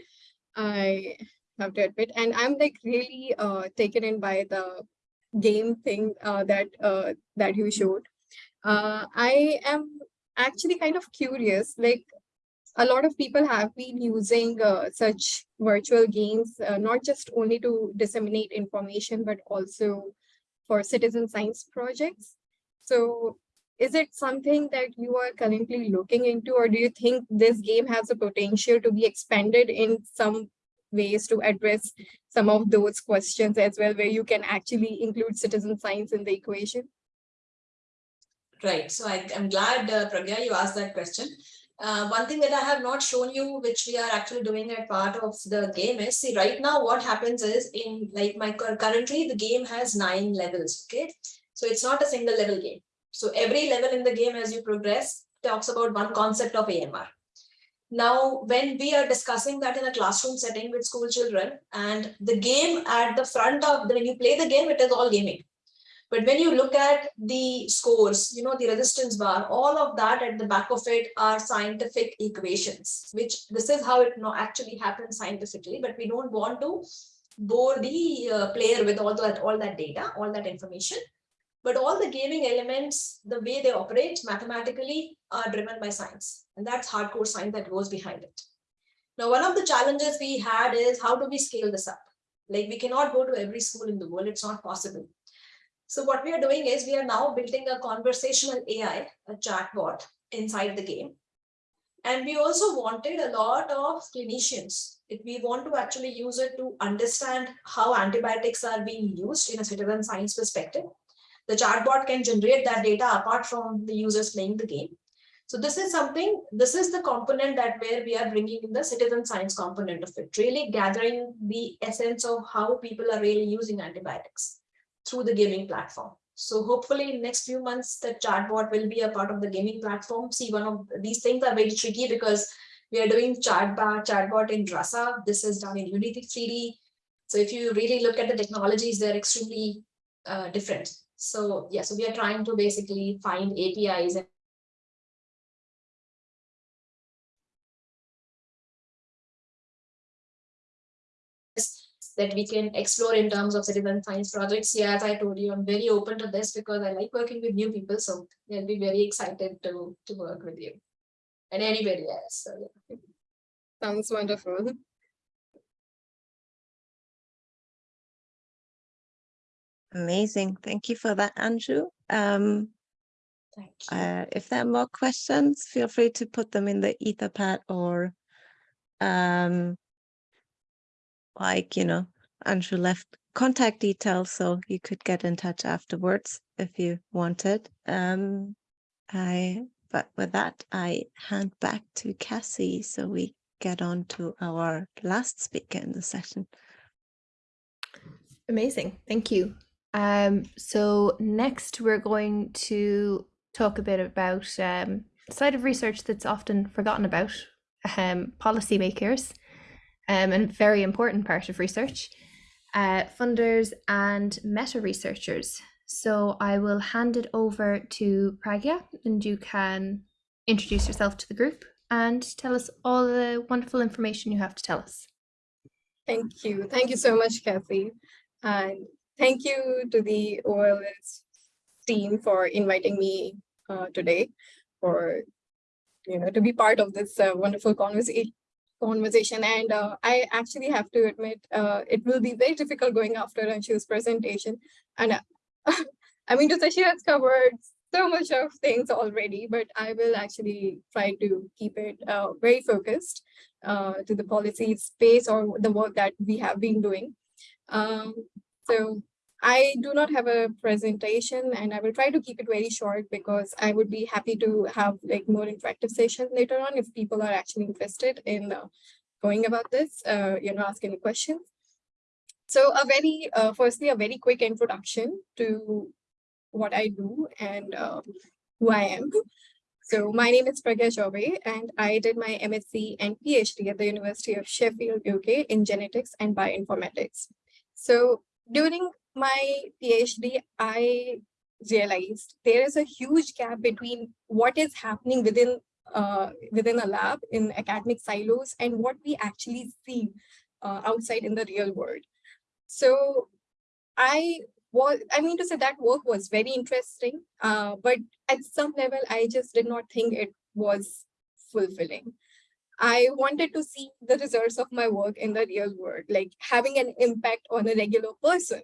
I have to admit, and I'm like really uh, taken in by the game thing uh, that uh, that you showed. Uh, I am actually kind of curious. Like a lot of people have been using uh, such virtual games, uh, not just only to disseminate information, but also for citizen science projects. So is it something that you are currently looking into or do you think this game has the potential to be expanded in some ways to address some of those questions as well where you can actually include citizen science in the equation? Right. So I, i'm glad uh, pragya you asked that question uh, one thing that I have not shown you, which we are actually doing at part of the game is, see right now what happens is in like my currently the game has nine levels, okay? So it's not a single level game. So every level in the game as you progress talks about one concept of AMR. Now, when we are discussing that in a classroom setting with school children and the game at the front of, when you play the game, it is all gaming. But when you look at the scores, you know, the resistance bar, all of that at the back of it are scientific equations, which this is how it actually happens scientifically, but we don't want to bore the uh, player with all that, all that data, all that information. But all the gaming elements, the way they operate mathematically are driven by science. And that's hardcore science that goes behind it. Now, one of the challenges we had is how do we scale this up? Like we cannot go to every school in the world. It's not possible. So what we are doing is we are now building a conversational AI, a chatbot inside the game. And we also wanted a lot of clinicians. If we want to actually use it to understand how antibiotics are being used in a citizen science perspective, the chatbot can generate that data apart from the users playing the game. So this is something, this is the component that where we are bringing in the citizen science component of it, really gathering the essence of how people are really using antibiotics through the gaming platform. So hopefully in next few months, the chatbot will be a part of the gaming platform. See, one of these things are very tricky because we are doing chatbot, chatbot in Rasa. This is done in Unity 3D. So if you really look at the technologies, they're extremely uh, different. So yeah, so we are trying to basically find APIs and that we can explore in terms of citizen science projects. Yeah, as I told you, I'm very open to this because I like working with new people. So I'll be very excited to, to work with you and anybody else. So, yeah. Sounds wonderful. Amazing. Thank you for that, Anshu. Um, Thank you. uh, if there are more questions, feel free to put them in the Etherpad or um, like, you know, Anshu left contact details, so you could get in touch afterwards if you wanted. Um, I, but with that, I hand back to Cassie so we get on to our last speaker in the session. Amazing. Thank you. Um, so next we're going to talk a bit about um, side of research that's often forgotten about, um, policymakers, um, and very important part of research, uh, funders and meta researchers. So I will hand it over to Pragya and you can introduce yourself to the group and tell us all the wonderful information you have to tell us. Thank you. Thank you so much, Kathy. And thank you to the OLS team for inviting me uh, today for, you know, to be part of this uh, wonderful conversation. Conversation and uh, I actually have to admit uh, it will be very difficult going after Anshu's presentation. And uh, I mean, to say she has covered so much of things already, but I will actually try to keep it uh, very focused uh, to the policy space or the work that we have been doing. Um, so I do not have a presentation and I will try to keep it very short because I would be happy to have like more interactive sessions later on if people are actually interested in uh, going about this, uh, you know, ask any questions. So a very, uh, firstly, a very quick introduction to what I do and uh, who I am. So my name is Pragya Chaubey and I did my MSc and PhD at the University of Sheffield, UK in genetics and bioinformatics. So during my PhD, I realized there is a huge gap between what is happening within uh, within a lab in academic silos and what we actually see uh, outside in the real world. So I was, I mean to say that work was very interesting, uh, but at some level, I just did not think it was fulfilling. I wanted to see the results of my work in the real world, like having an impact on a regular person,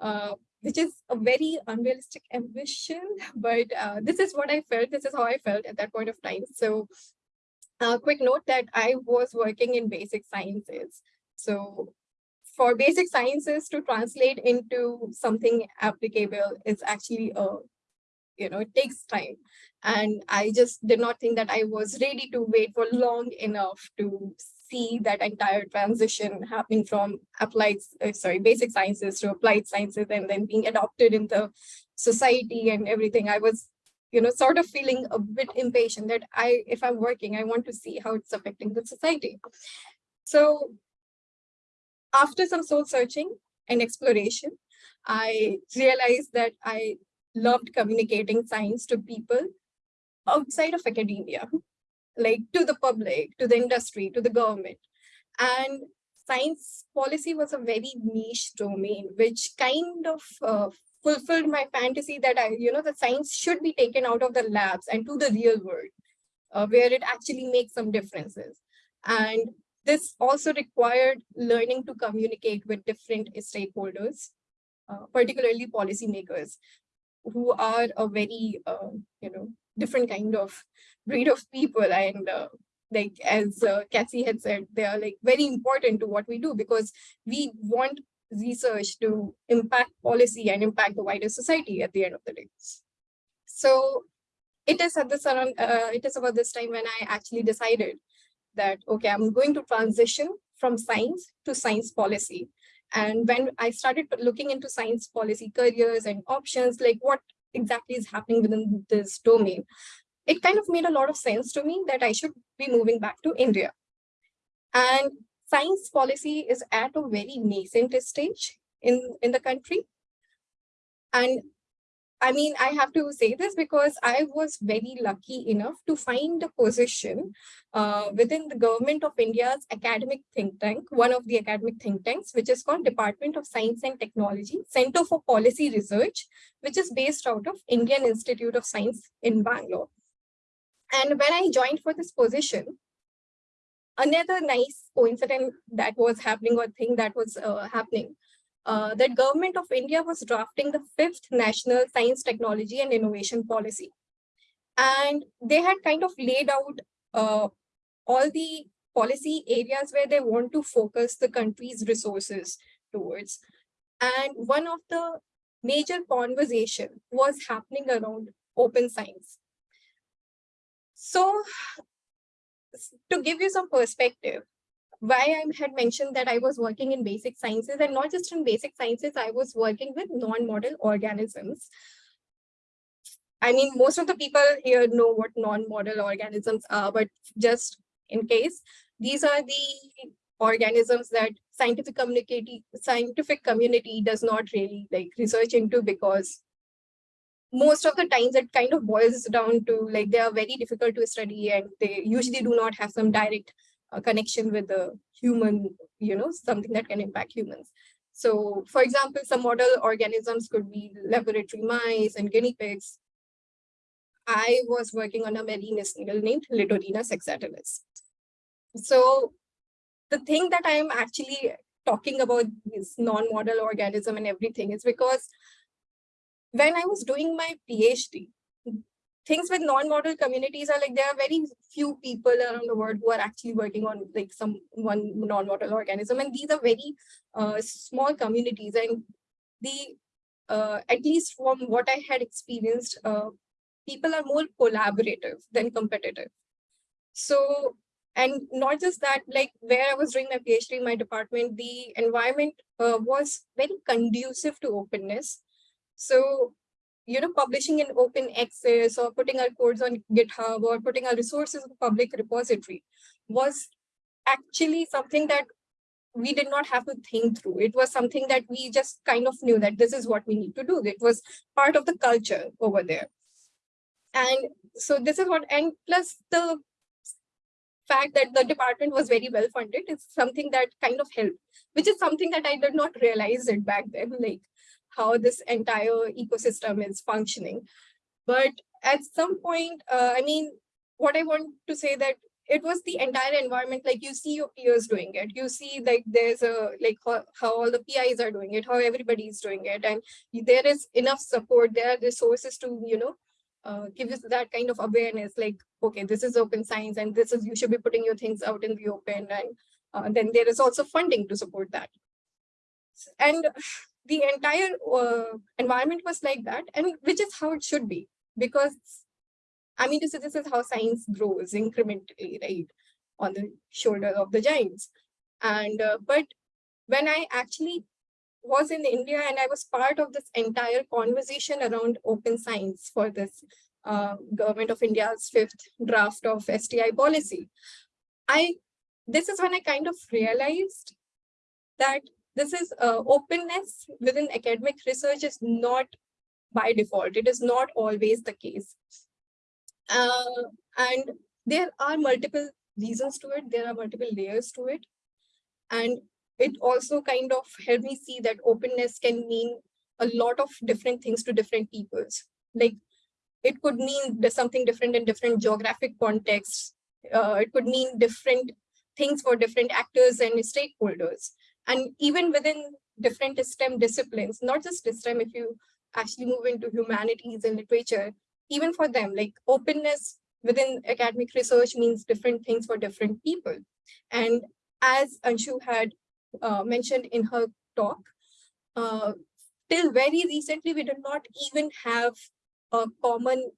uh, which is a very unrealistic ambition, but uh, this is what I felt, this is how I felt at that point of time. So a quick note that I was working in basic sciences. So for basic sciences to translate into something applicable is actually a you know it takes time and i just did not think that i was ready to wait for long enough to see that entire transition happening from applied uh, sorry basic sciences to applied sciences and then being adopted in the society and everything i was you know sort of feeling a bit impatient that i if i'm working i want to see how it's affecting the society. So after some soul searching and exploration, I realized that I loved communicating science to people outside of academia, like to the public, to the industry, to the government. And science policy was a very niche domain, which kind of uh, fulfilled my fantasy that I, you know, the science should be taken out of the labs and to the real world, uh, where it actually makes some differences. And this also required learning to communicate with different stakeholders, uh, particularly policymakers, who are a very, uh, you know, different kind of breed of people. And uh, like, as uh, Cassie had said, they are like very important to what we do because we want research to impact policy and impact the wider society at the end of the day. So it is at this around, uh, it is about this time when I actually decided that, okay, I'm going to transition from science to science policy. And when I started looking into science policy careers and options, like what exactly is happening within this domain, it kind of made a lot of sense to me that I should be moving back to India. And science policy is at a very nascent stage in, in the country. And I mean, I have to say this because I was very lucky enough to find a position uh, within the government of India's academic think tank, one of the academic think tanks, which is called Department of Science and Technology, Center for Policy Research, which is based out of Indian Institute of Science in Bangalore. And when I joined for this position, another nice coincidence that was happening or thing that was uh, happening uh, that government of India was drafting the fifth national science, technology and innovation policy. And they had kind of laid out uh, all the policy areas where they want to focus the country's resources towards. And one of the major conversation was happening around open science. So to give you some perspective, why I had mentioned that I was working in basic sciences and not just in basic sciences, I was working with non-model organisms. I mean, most of the people here know what non-model organisms are, but just in case, these are the organisms that scientific community scientific community does not really like research into because most of the times it kind of boils down to like they are very difficult to study and they usually do not have some direct a connection with the human, you know, something that can impact humans. So for example, some model organisms could be laboratory mice and guinea pigs. I was working on a marine snail named Littorina saxatilis. So the thing that I am actually talking about this non-model organism and everything is because when I was doing my PhD, things with non-model communities are like there are very few people around the world who are actually working on like some one non-model organism and these are very uh, small communities and the uh, at least from what I had experienced, uh, people are more collaborative than competitive. So, and not just that, like where I was doing my PhD in my department, the environment uh, was very conducive to openness. So you know, publishing in open access or putting our codes on GitHub or putting our resources in public repository was actually something that we did not have to think through. It was something that we just kind of knew that this is what we need to do. It was part of the culture over there. And so this is what, and plus the fact that the department was very well funded is something that kind of helped, which is something that I did not realize it back then. Like how this entire ecosystem is functioning. But at some point, uh, I mean, what I want to say that it was the entire environment, like you see your peers doing it. You see like there's a, like how, how all the PIs are doing it, how everybody is doing it. And there is enough support, there are resources to, you know, uh, give us that kind of awareness, like, okay, this is open science and this is, you should be putting your things out in the open. And uh, then there is also funding to support that. And the entire uh, environment was like that and which is how it should be because i mean this is, this is how science grows incrementally right on the shoulder of the giants. And uh, but when i actually was in india and i was part of this entire conversation around open science for this uh, government of india's fifth draft of sti policy i this is when i kind of realized that this is uh, openness within academic research is not by default. It is not always the case. Uh, and there are multiple reasons to it. There are multiple layers to it. And it also kind of helped me see that openness can mean a lot of different things to different peoples. Like it could mean there's something different in different geographic contexts. Uh, it could mean different things for different actors and stakeholders. And even within different STEM disciplines, not just STEM, if you actually move into humanities and literature, even for them, like openness within academic research means different things for different people. And as Anshu had uh, mentioned in her talk, uh, till very recently, we did not even have a common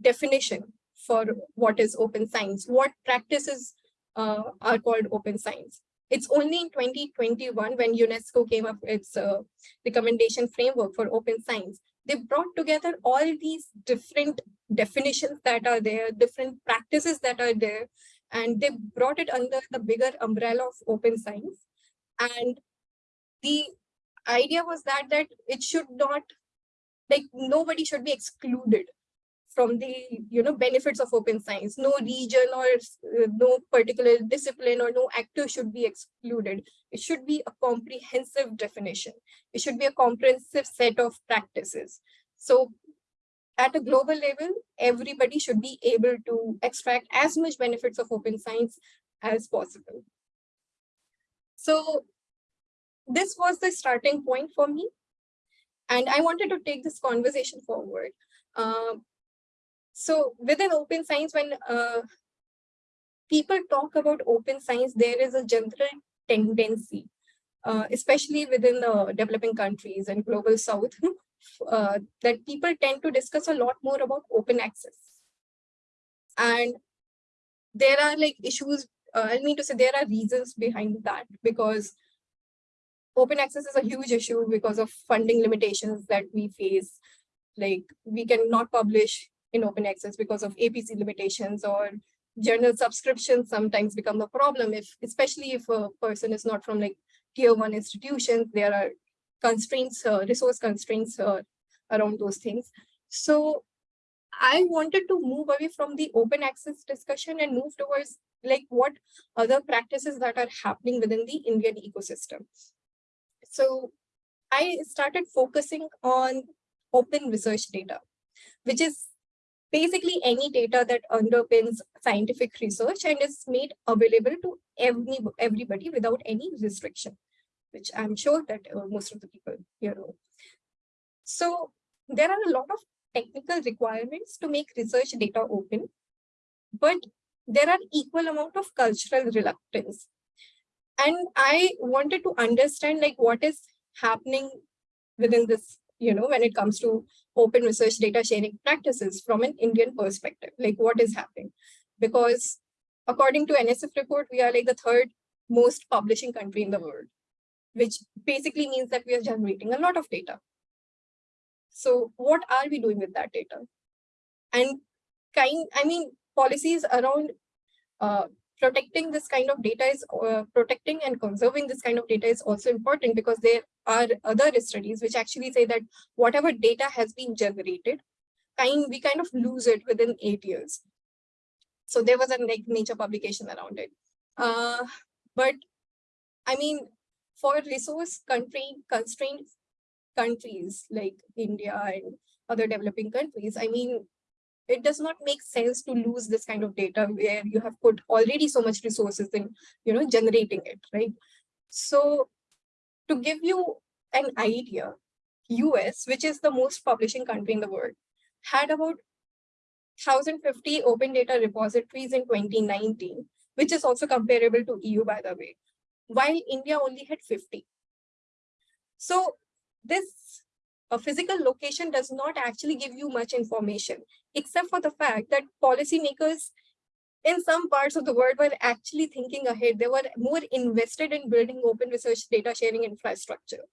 definition for what is open science, what practices uh, are called open science. It's only in 2021 when UNESCO came up with its uh, recommendation framework for open science. They brought together all these different definitions that are there, different practices that are there, and they brought it under the bigger umbrella of open science. And the idea was that that it should not, like nobody should be excluded from the you know benefits of open science. No region or uh, no particular discipline or no actor should be excluded. It should be a comprehensive definition. It should be a comprehensive set of practices. So at a global level everybody should be able to extract as much benefits of open science as possible. So this was the starting point for me. And i wanted to take this conversation forward. Uh, so within open science, when uh, people talk about open science, there is a general tendency, uh, especially within the developing countries and global south, uh, that people tend to discuss a lot more about open access. And there are like issues, uh, I mean to say there are reasons behind that because open access is a huge issue because of funding limitations that we face. Like we cannot publish in open access because of APC limitations or journal subscriptions sometimes become a problem if especially if a person is not from like tier one institutions there are constraints uh, resource constraints uh, around those things. So i wanted to move away from the open access discussion and move towards like what other practices that are happening within the indian ecosystem. So i started focusing on open research data which is basically any data that underpins scientific research and is made available to every, everybody without any restriction, which I'm sure that uh, most of the people here know. So there are a lot of technical requirements to make research data open, but there are equal amount of cultural reluctance. And I wanted to understand like what is happening within this you know, when it comes to open research data sharing practices from an Indian perspective, like what is happening? Because according to NSF report, we are like the third most publishing country in the world, which basically means that we are generating a lot of data. So what are we doing with that data? And kind, I mean, policies around uh, protecting this kind of data is uh, protecting and conserving this kind of data is also important because there are other studies which actually say that whatever data has been generated kind we kind of lose it within eight years. So there was a nature publication around it. Uh, but i mean for resource country constrained countries like india and other developing countries i mean it does not make sense to lose this kind of data where you have put already so much resources in you know generating it right? So to give you an idea us which is the most publishing country in the world had about 1050 open data repositories in 2019 which is also comparable to eu by the way while india only had 50 so this a physical location does not actually give you much information, except for the fact that policymakers in some parts of the world were actually thinking ahead. They were more invested in building open research data sharing infrastructure.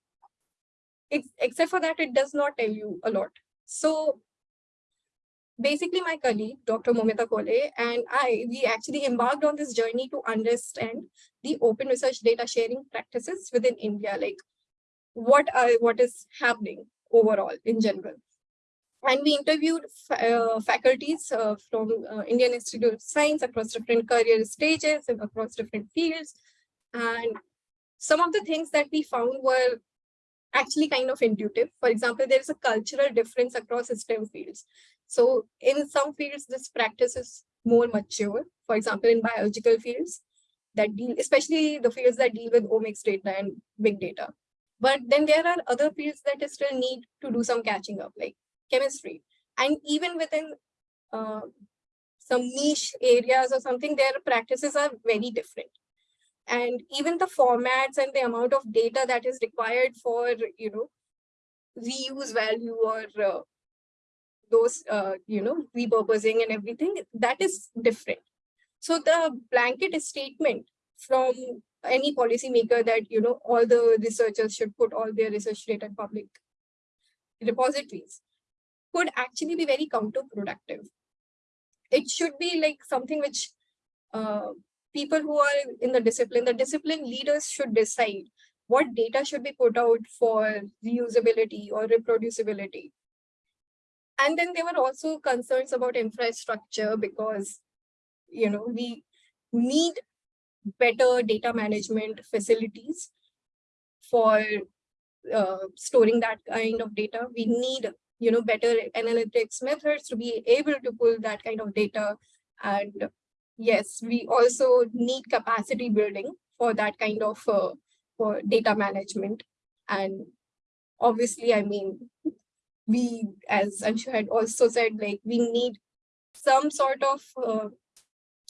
It's, except for that, it does not tell you a lot. So basically my colleague, Dr. Moumita Koley, and I, we actually embarked on this journey to understand the open research data sharing practices within India, like what are what is happening overall in general. And we interviewed uh, faculties uh, from uh, Indian Institute of Science across different career stages and across different fields. And some of the things that we found were actually kind of intuitive. For example, there is a cultural difference across STEM fields. So in some fields, this practice is more mature. For example, in biological fields that deal, especially the fields that deal with omics data and big data. But then there are other fields that still need to do some catching up, like chemistry. And even within uh, some niche areas or something, their practices are very different. And even the formats and the amount of data that is required for, you know, reuse value or uh, those, uh, you know, repurposing and everything, that is different. So the blanket statement from any policymaker that, you know, all the researchers should put all their research data in public repositories could actually be very counterproductive. It should be like something which uh, people who are in the discipline, the discipline leaders should decide what data should be put out for reusability or reproducibility. And then there were also concerns about infrastructure because, you know, we need better data management facilities for uh, storing that kind of data. We need, you know, better analytics methods to be able to pull that kind of data. And yes, we also need capacity building for that kind of uh, for data management. And obviously, I mean, we, as Anshu had also said, like we need some sort of uh,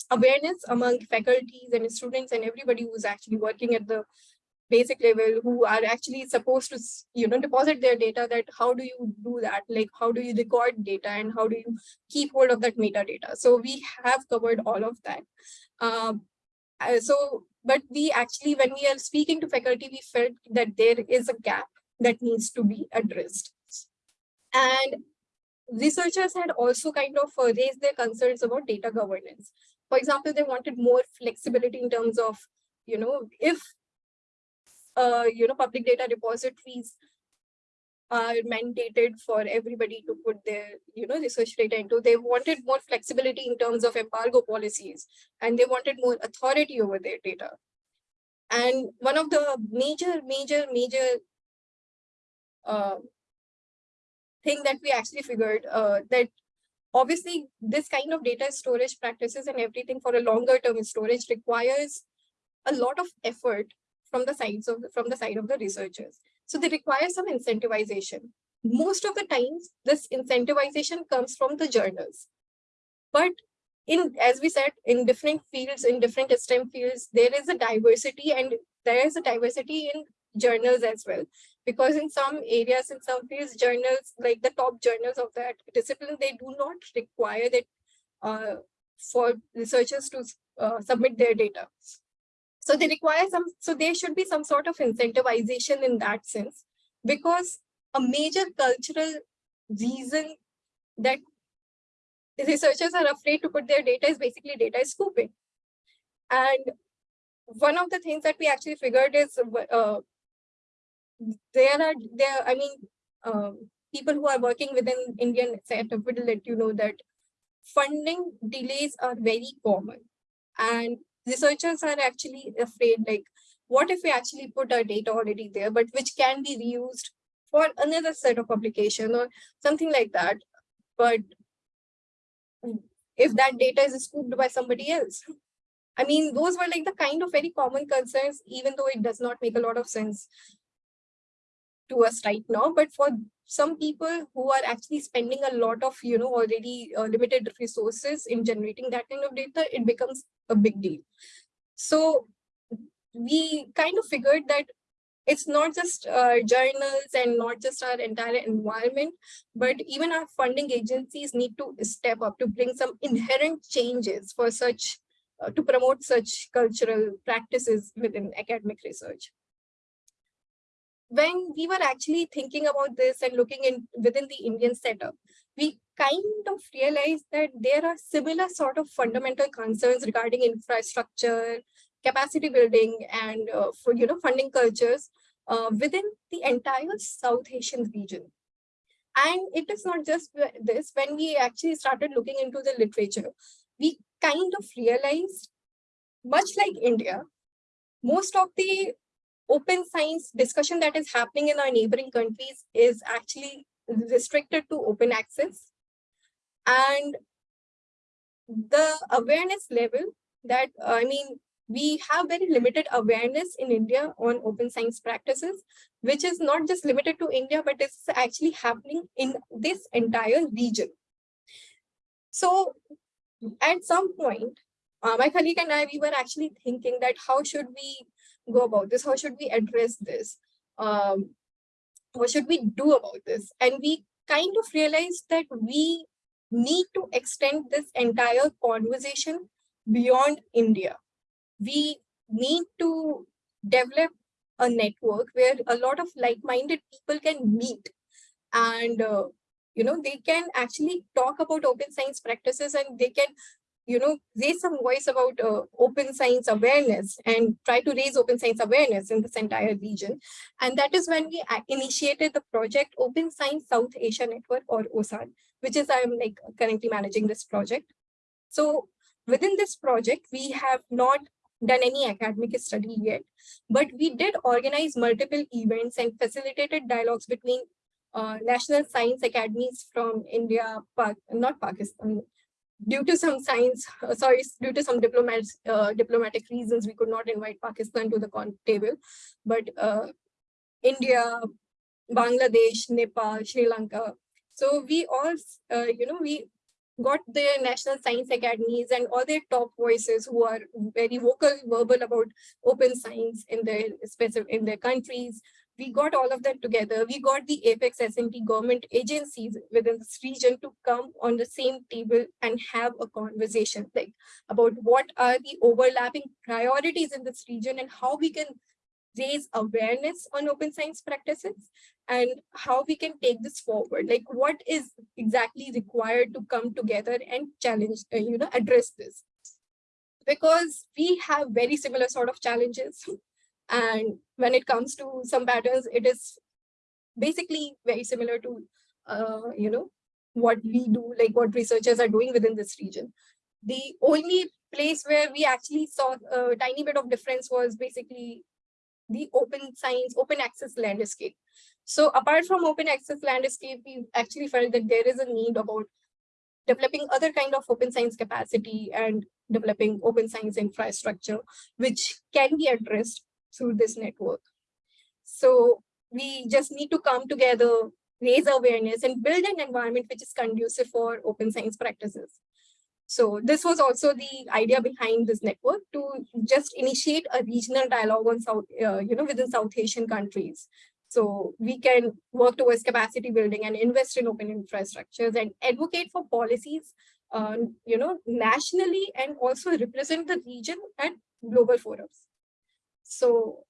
awareness among faculties and students and everybody who's actually working at the basic level who are actually supposed to you know deposit their data that how do you do that? Like how do you record data and how do you keep hold of that metadata? So we have covered all of that. Um, uh, so but we actually when we are speaking to faculty we felt that there is a gap that needs to be addressed. And researchers had also kind of uh, raised their concerns about data governance. For example, they wanted more flexibility in terms of, you know, if, uh, you know, public data repositories are mandated for everybody to put their, you know, research data into, they wanted more flexibility in terms of embargo policies, and they wanted more authority over their data. And one of the major, major, major uh, thing that we actually figured uh, that Obviously, this kind of data storage practices and everything for a longer term storage requires a lot of effort from the sides of from the side of the researchers. So they require some incentivization. Most of the times, this incentivization comes from the journals. But in as we said, in different fields, in different STEM fields, there is a diversity and there is a diversity in journals as well because in some areas in some fields journals like the top journals of that discipline they do not require that uh, for researchers to uh, submit their data so they require some so there should be some sort of incentivization in that sense because a major cultural reason that researchers are afraid to put their data is basically data is scooping. And one of the things that we actually figured is uh, there are there i mean um, people who are working within indian setup will let you know that funding delays are very common. And researchers are actually afraid like what if we actually put our data already there but which can be reused for another set of publication or something like that. But if that data is scooped by somebody else i mean those were like the kind of very common concerns even though it does not make a lot of sense to us right now but for some people who are actually spending a lot of you know already uh, limited resources in generating that kind of data it becomes a big deal. So we kind of figured that it's not just uh, journals and not just our entire environment, but even our funding agencies need to step up to bring some inherent changes for such, uh, to promote such cultural practices within academic research when we were actually thinking about this and looking in within the Indian setup, we kind of realized that there are similar sort of fundamental concerns regarding infrastructure, capacity building, and uh, for you know funding cultures uh, within the entire South Asian region. And it is not just this, when we actually started looking into the literature, we kind of realized, much like India, most of the open science discussion that is happening in our neighboring countries is actually restricted to open access. And the awareness level that, I mean, we have very limited awareness in India on open science practices, which is not just limited to India, but it's actually happening in this entire region. So at some point, uh, my colleague and I, we were actually thinking that how should we go about this? How should we address this? Um, what should we do about this? And we kind of realized that we need to extend this entire conversation beyond India. We need to develop a network where a lot of like-minded people can meet and uh, you know they can actually talk about open science practices and they can you know raise some voice about uh, open science awareness and try to raise open science awareness in this entire region. And that is when we initiated the project open science south asia network or osan which is i'm like currently managing this project. So within this project we have not done any academic study yet but we did organize multiple events and facilitated dialogues between uh, national science academies from India, not Pakistan, due to some science, uh, sorry, due to some diplomats, uh, diplomatic reasons, we could not invite Pakistan to the con table, but uh, India, Bangladesh, Nepal, Sri Lanka. So we all, uh, you know, we got the national science academies and all their top voices who are very vocal, verbal about open science in their specific in their countries we got all of that together. We got the Apex S&T government agencies within this region to come on the same table and have a conversation like about what are the overlapping priorities in this region and how we can raise awareness on open science practices and how we can take this forward. Like what is exactly required to come together and challenge, uh, you know, address this. Because we have very similar sort of challenges and when it comes to some patterns, it is basically very similar to, uh, you know, what we do, like what researchers are doing within this region. The only place where we actually saw a tiny bit of difference was basically the open science, open access landscape. So apart from open access landscape, we actually felt that there is a need about developing other kind of open science capacity and developing open science infrastructure, which can be addressed through this network. So we just need to come together, raise awareness and build an environment which is conducive for open science practices. So this was also the idea behind this network to just initiate a regional dialogue on South, uh, you know, within South Asian countries. So we can work towards capacity building and invest in open infrastructures and advocate for policies, uh, you know, nationally and also represent the region at global forums. So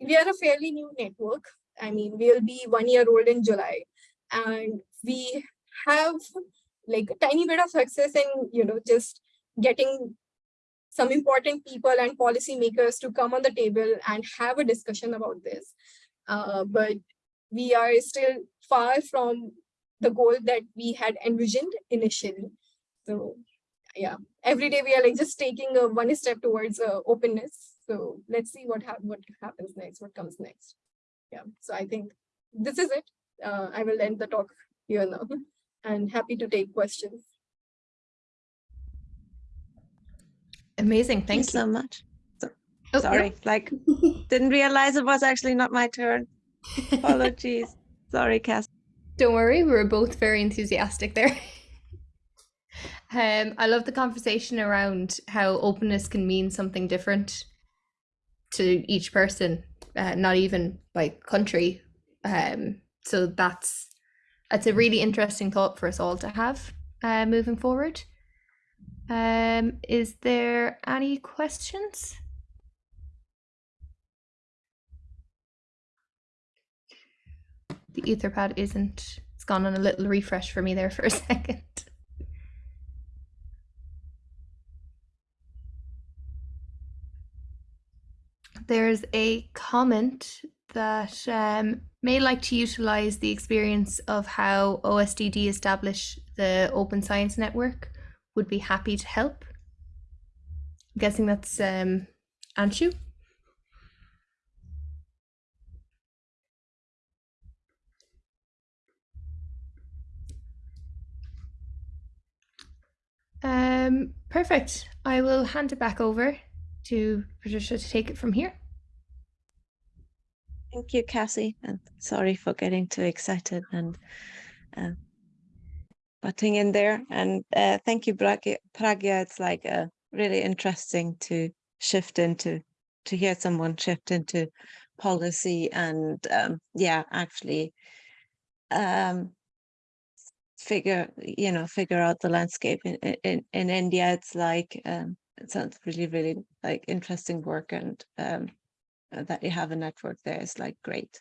we are a fairly new network. I mean, we'll be one year old in July and we have like a tiny bit of success in, you know, just getting some important people and policymakers to come on the table and have a discussion about this. Uh, but we are still far from the goal that we had envisioned initially. So yeah, every day we are like just taking a one step towards uh, openness. So let's see what, ha what happens next, what comes next. Yeah, so I think this is it. Uh, I will end the talk here now and happy to take questions. Amazing. Thank, Thanks you. so much. So- Oh, no. Sorry, like, didn't realize it was actually not my turn. Apologies. Sorry, Cass. Don't worry, we were both very enthusiastic there. um, I love the conversation around how openness can mean something different to each person, uh, not even by country. Um, so that's that's a really interesting thought for us all to have uh, moving forward. Um, is there any questions? The Etherpad isn't. It's gone on a little refresh for me there for a second. There's a comment that um, may like to utilize the experience of how OSDD established the Open Science Network. Would be happy to help. I'm guessing that's um, Anshu. Um, perfect. I will hand it back over to Patricia to take it from here. Thank you, Cassie, and sorry for getting too excited and uh, butting in there. And uh, thank you, Pragya. It's like uh, really interesting to shift into, to hear someone shift into policy and um, yeah, actually um, figure, you know, figure out the landscape in, in- in, in India. It's like, um, it sounds really, really like interesting work and um, uh, that you have a network there is like great.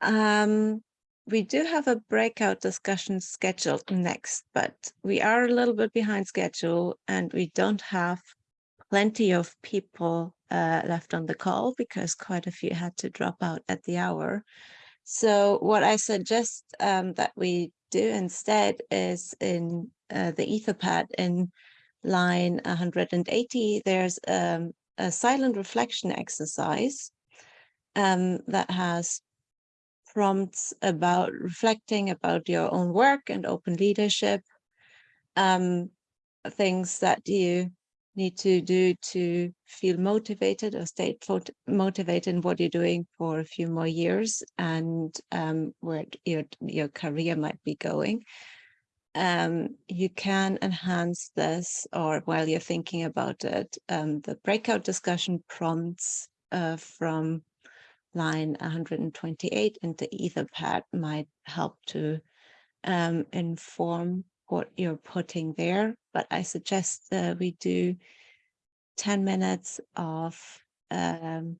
Um, we do have a breakout discussion scheduled next, but we are a little bit behind schedule and we don't have plenty of people uh, left on the call because quite a few had to drop out at the hour. So what I suggest um, that we do instead is in uh, the Etherpad in line 180, there's um, a silent reflection exercise um, that has prompts about reflecting about your own work and open leadership, um, things that you need to do to feel motivated or stay motivated in what you're doing for a few more years and um, where your, your career might be going. Um, you can enhance this or while you're thinking about it, um, the breakout discussion prompts uh, from line 128 in the Etherpad might help to um, inform what you're putting there. But I suggest uh, we do 10 minutes of, um,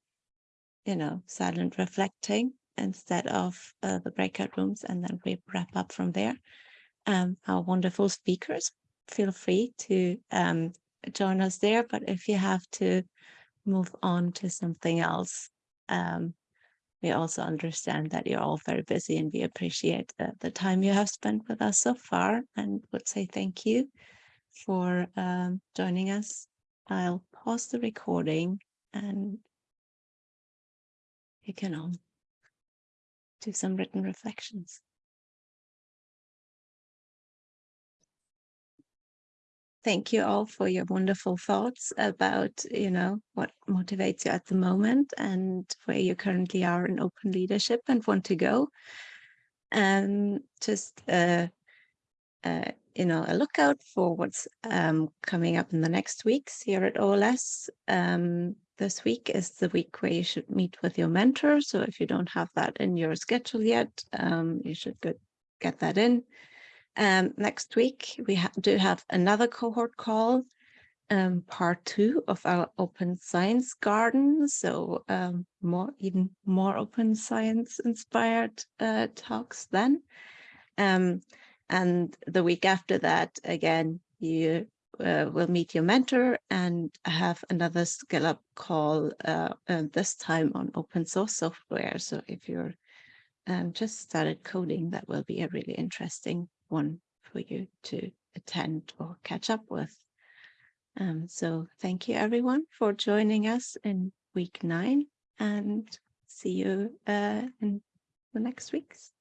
you know, silent reflecting instead of uh, the breakout rooms, and then we wrap up from there. Um, our wonderful speakers, feel free to um, join us there. But if you have to move on to something else, um, we also understand that you're all very busy and we appreciate the time you have spent with us so far and would say thank you for um, joining us. I'll pause the recording and you can all do some written reflections. Thank you all for your wonderful thoughts about, you know, what motivates you at the moment and where you currently are in open leadership and want to go. And just, uh, uh, you know, a lookout for what's um, coming up in the next weeks here at OLS. Um, this week is the week where you should meet with your mentor. So if you don't have that in your schedule yet, um, you should get, get that in. Um, next week, we ha do have another cohort call, um, part two of our open science garden. So um, more, even more open science inspired uh, talks then. Um, and the week after that, again, you uh, will meet your mentor and have another skill up call, uh, uh, this time on open source software. So if you're um, just started coding, that will be a really interesting one for you to attend or catch up with. Um, so thank you everyone for joining us in week nine and see you uh, in the next weeks.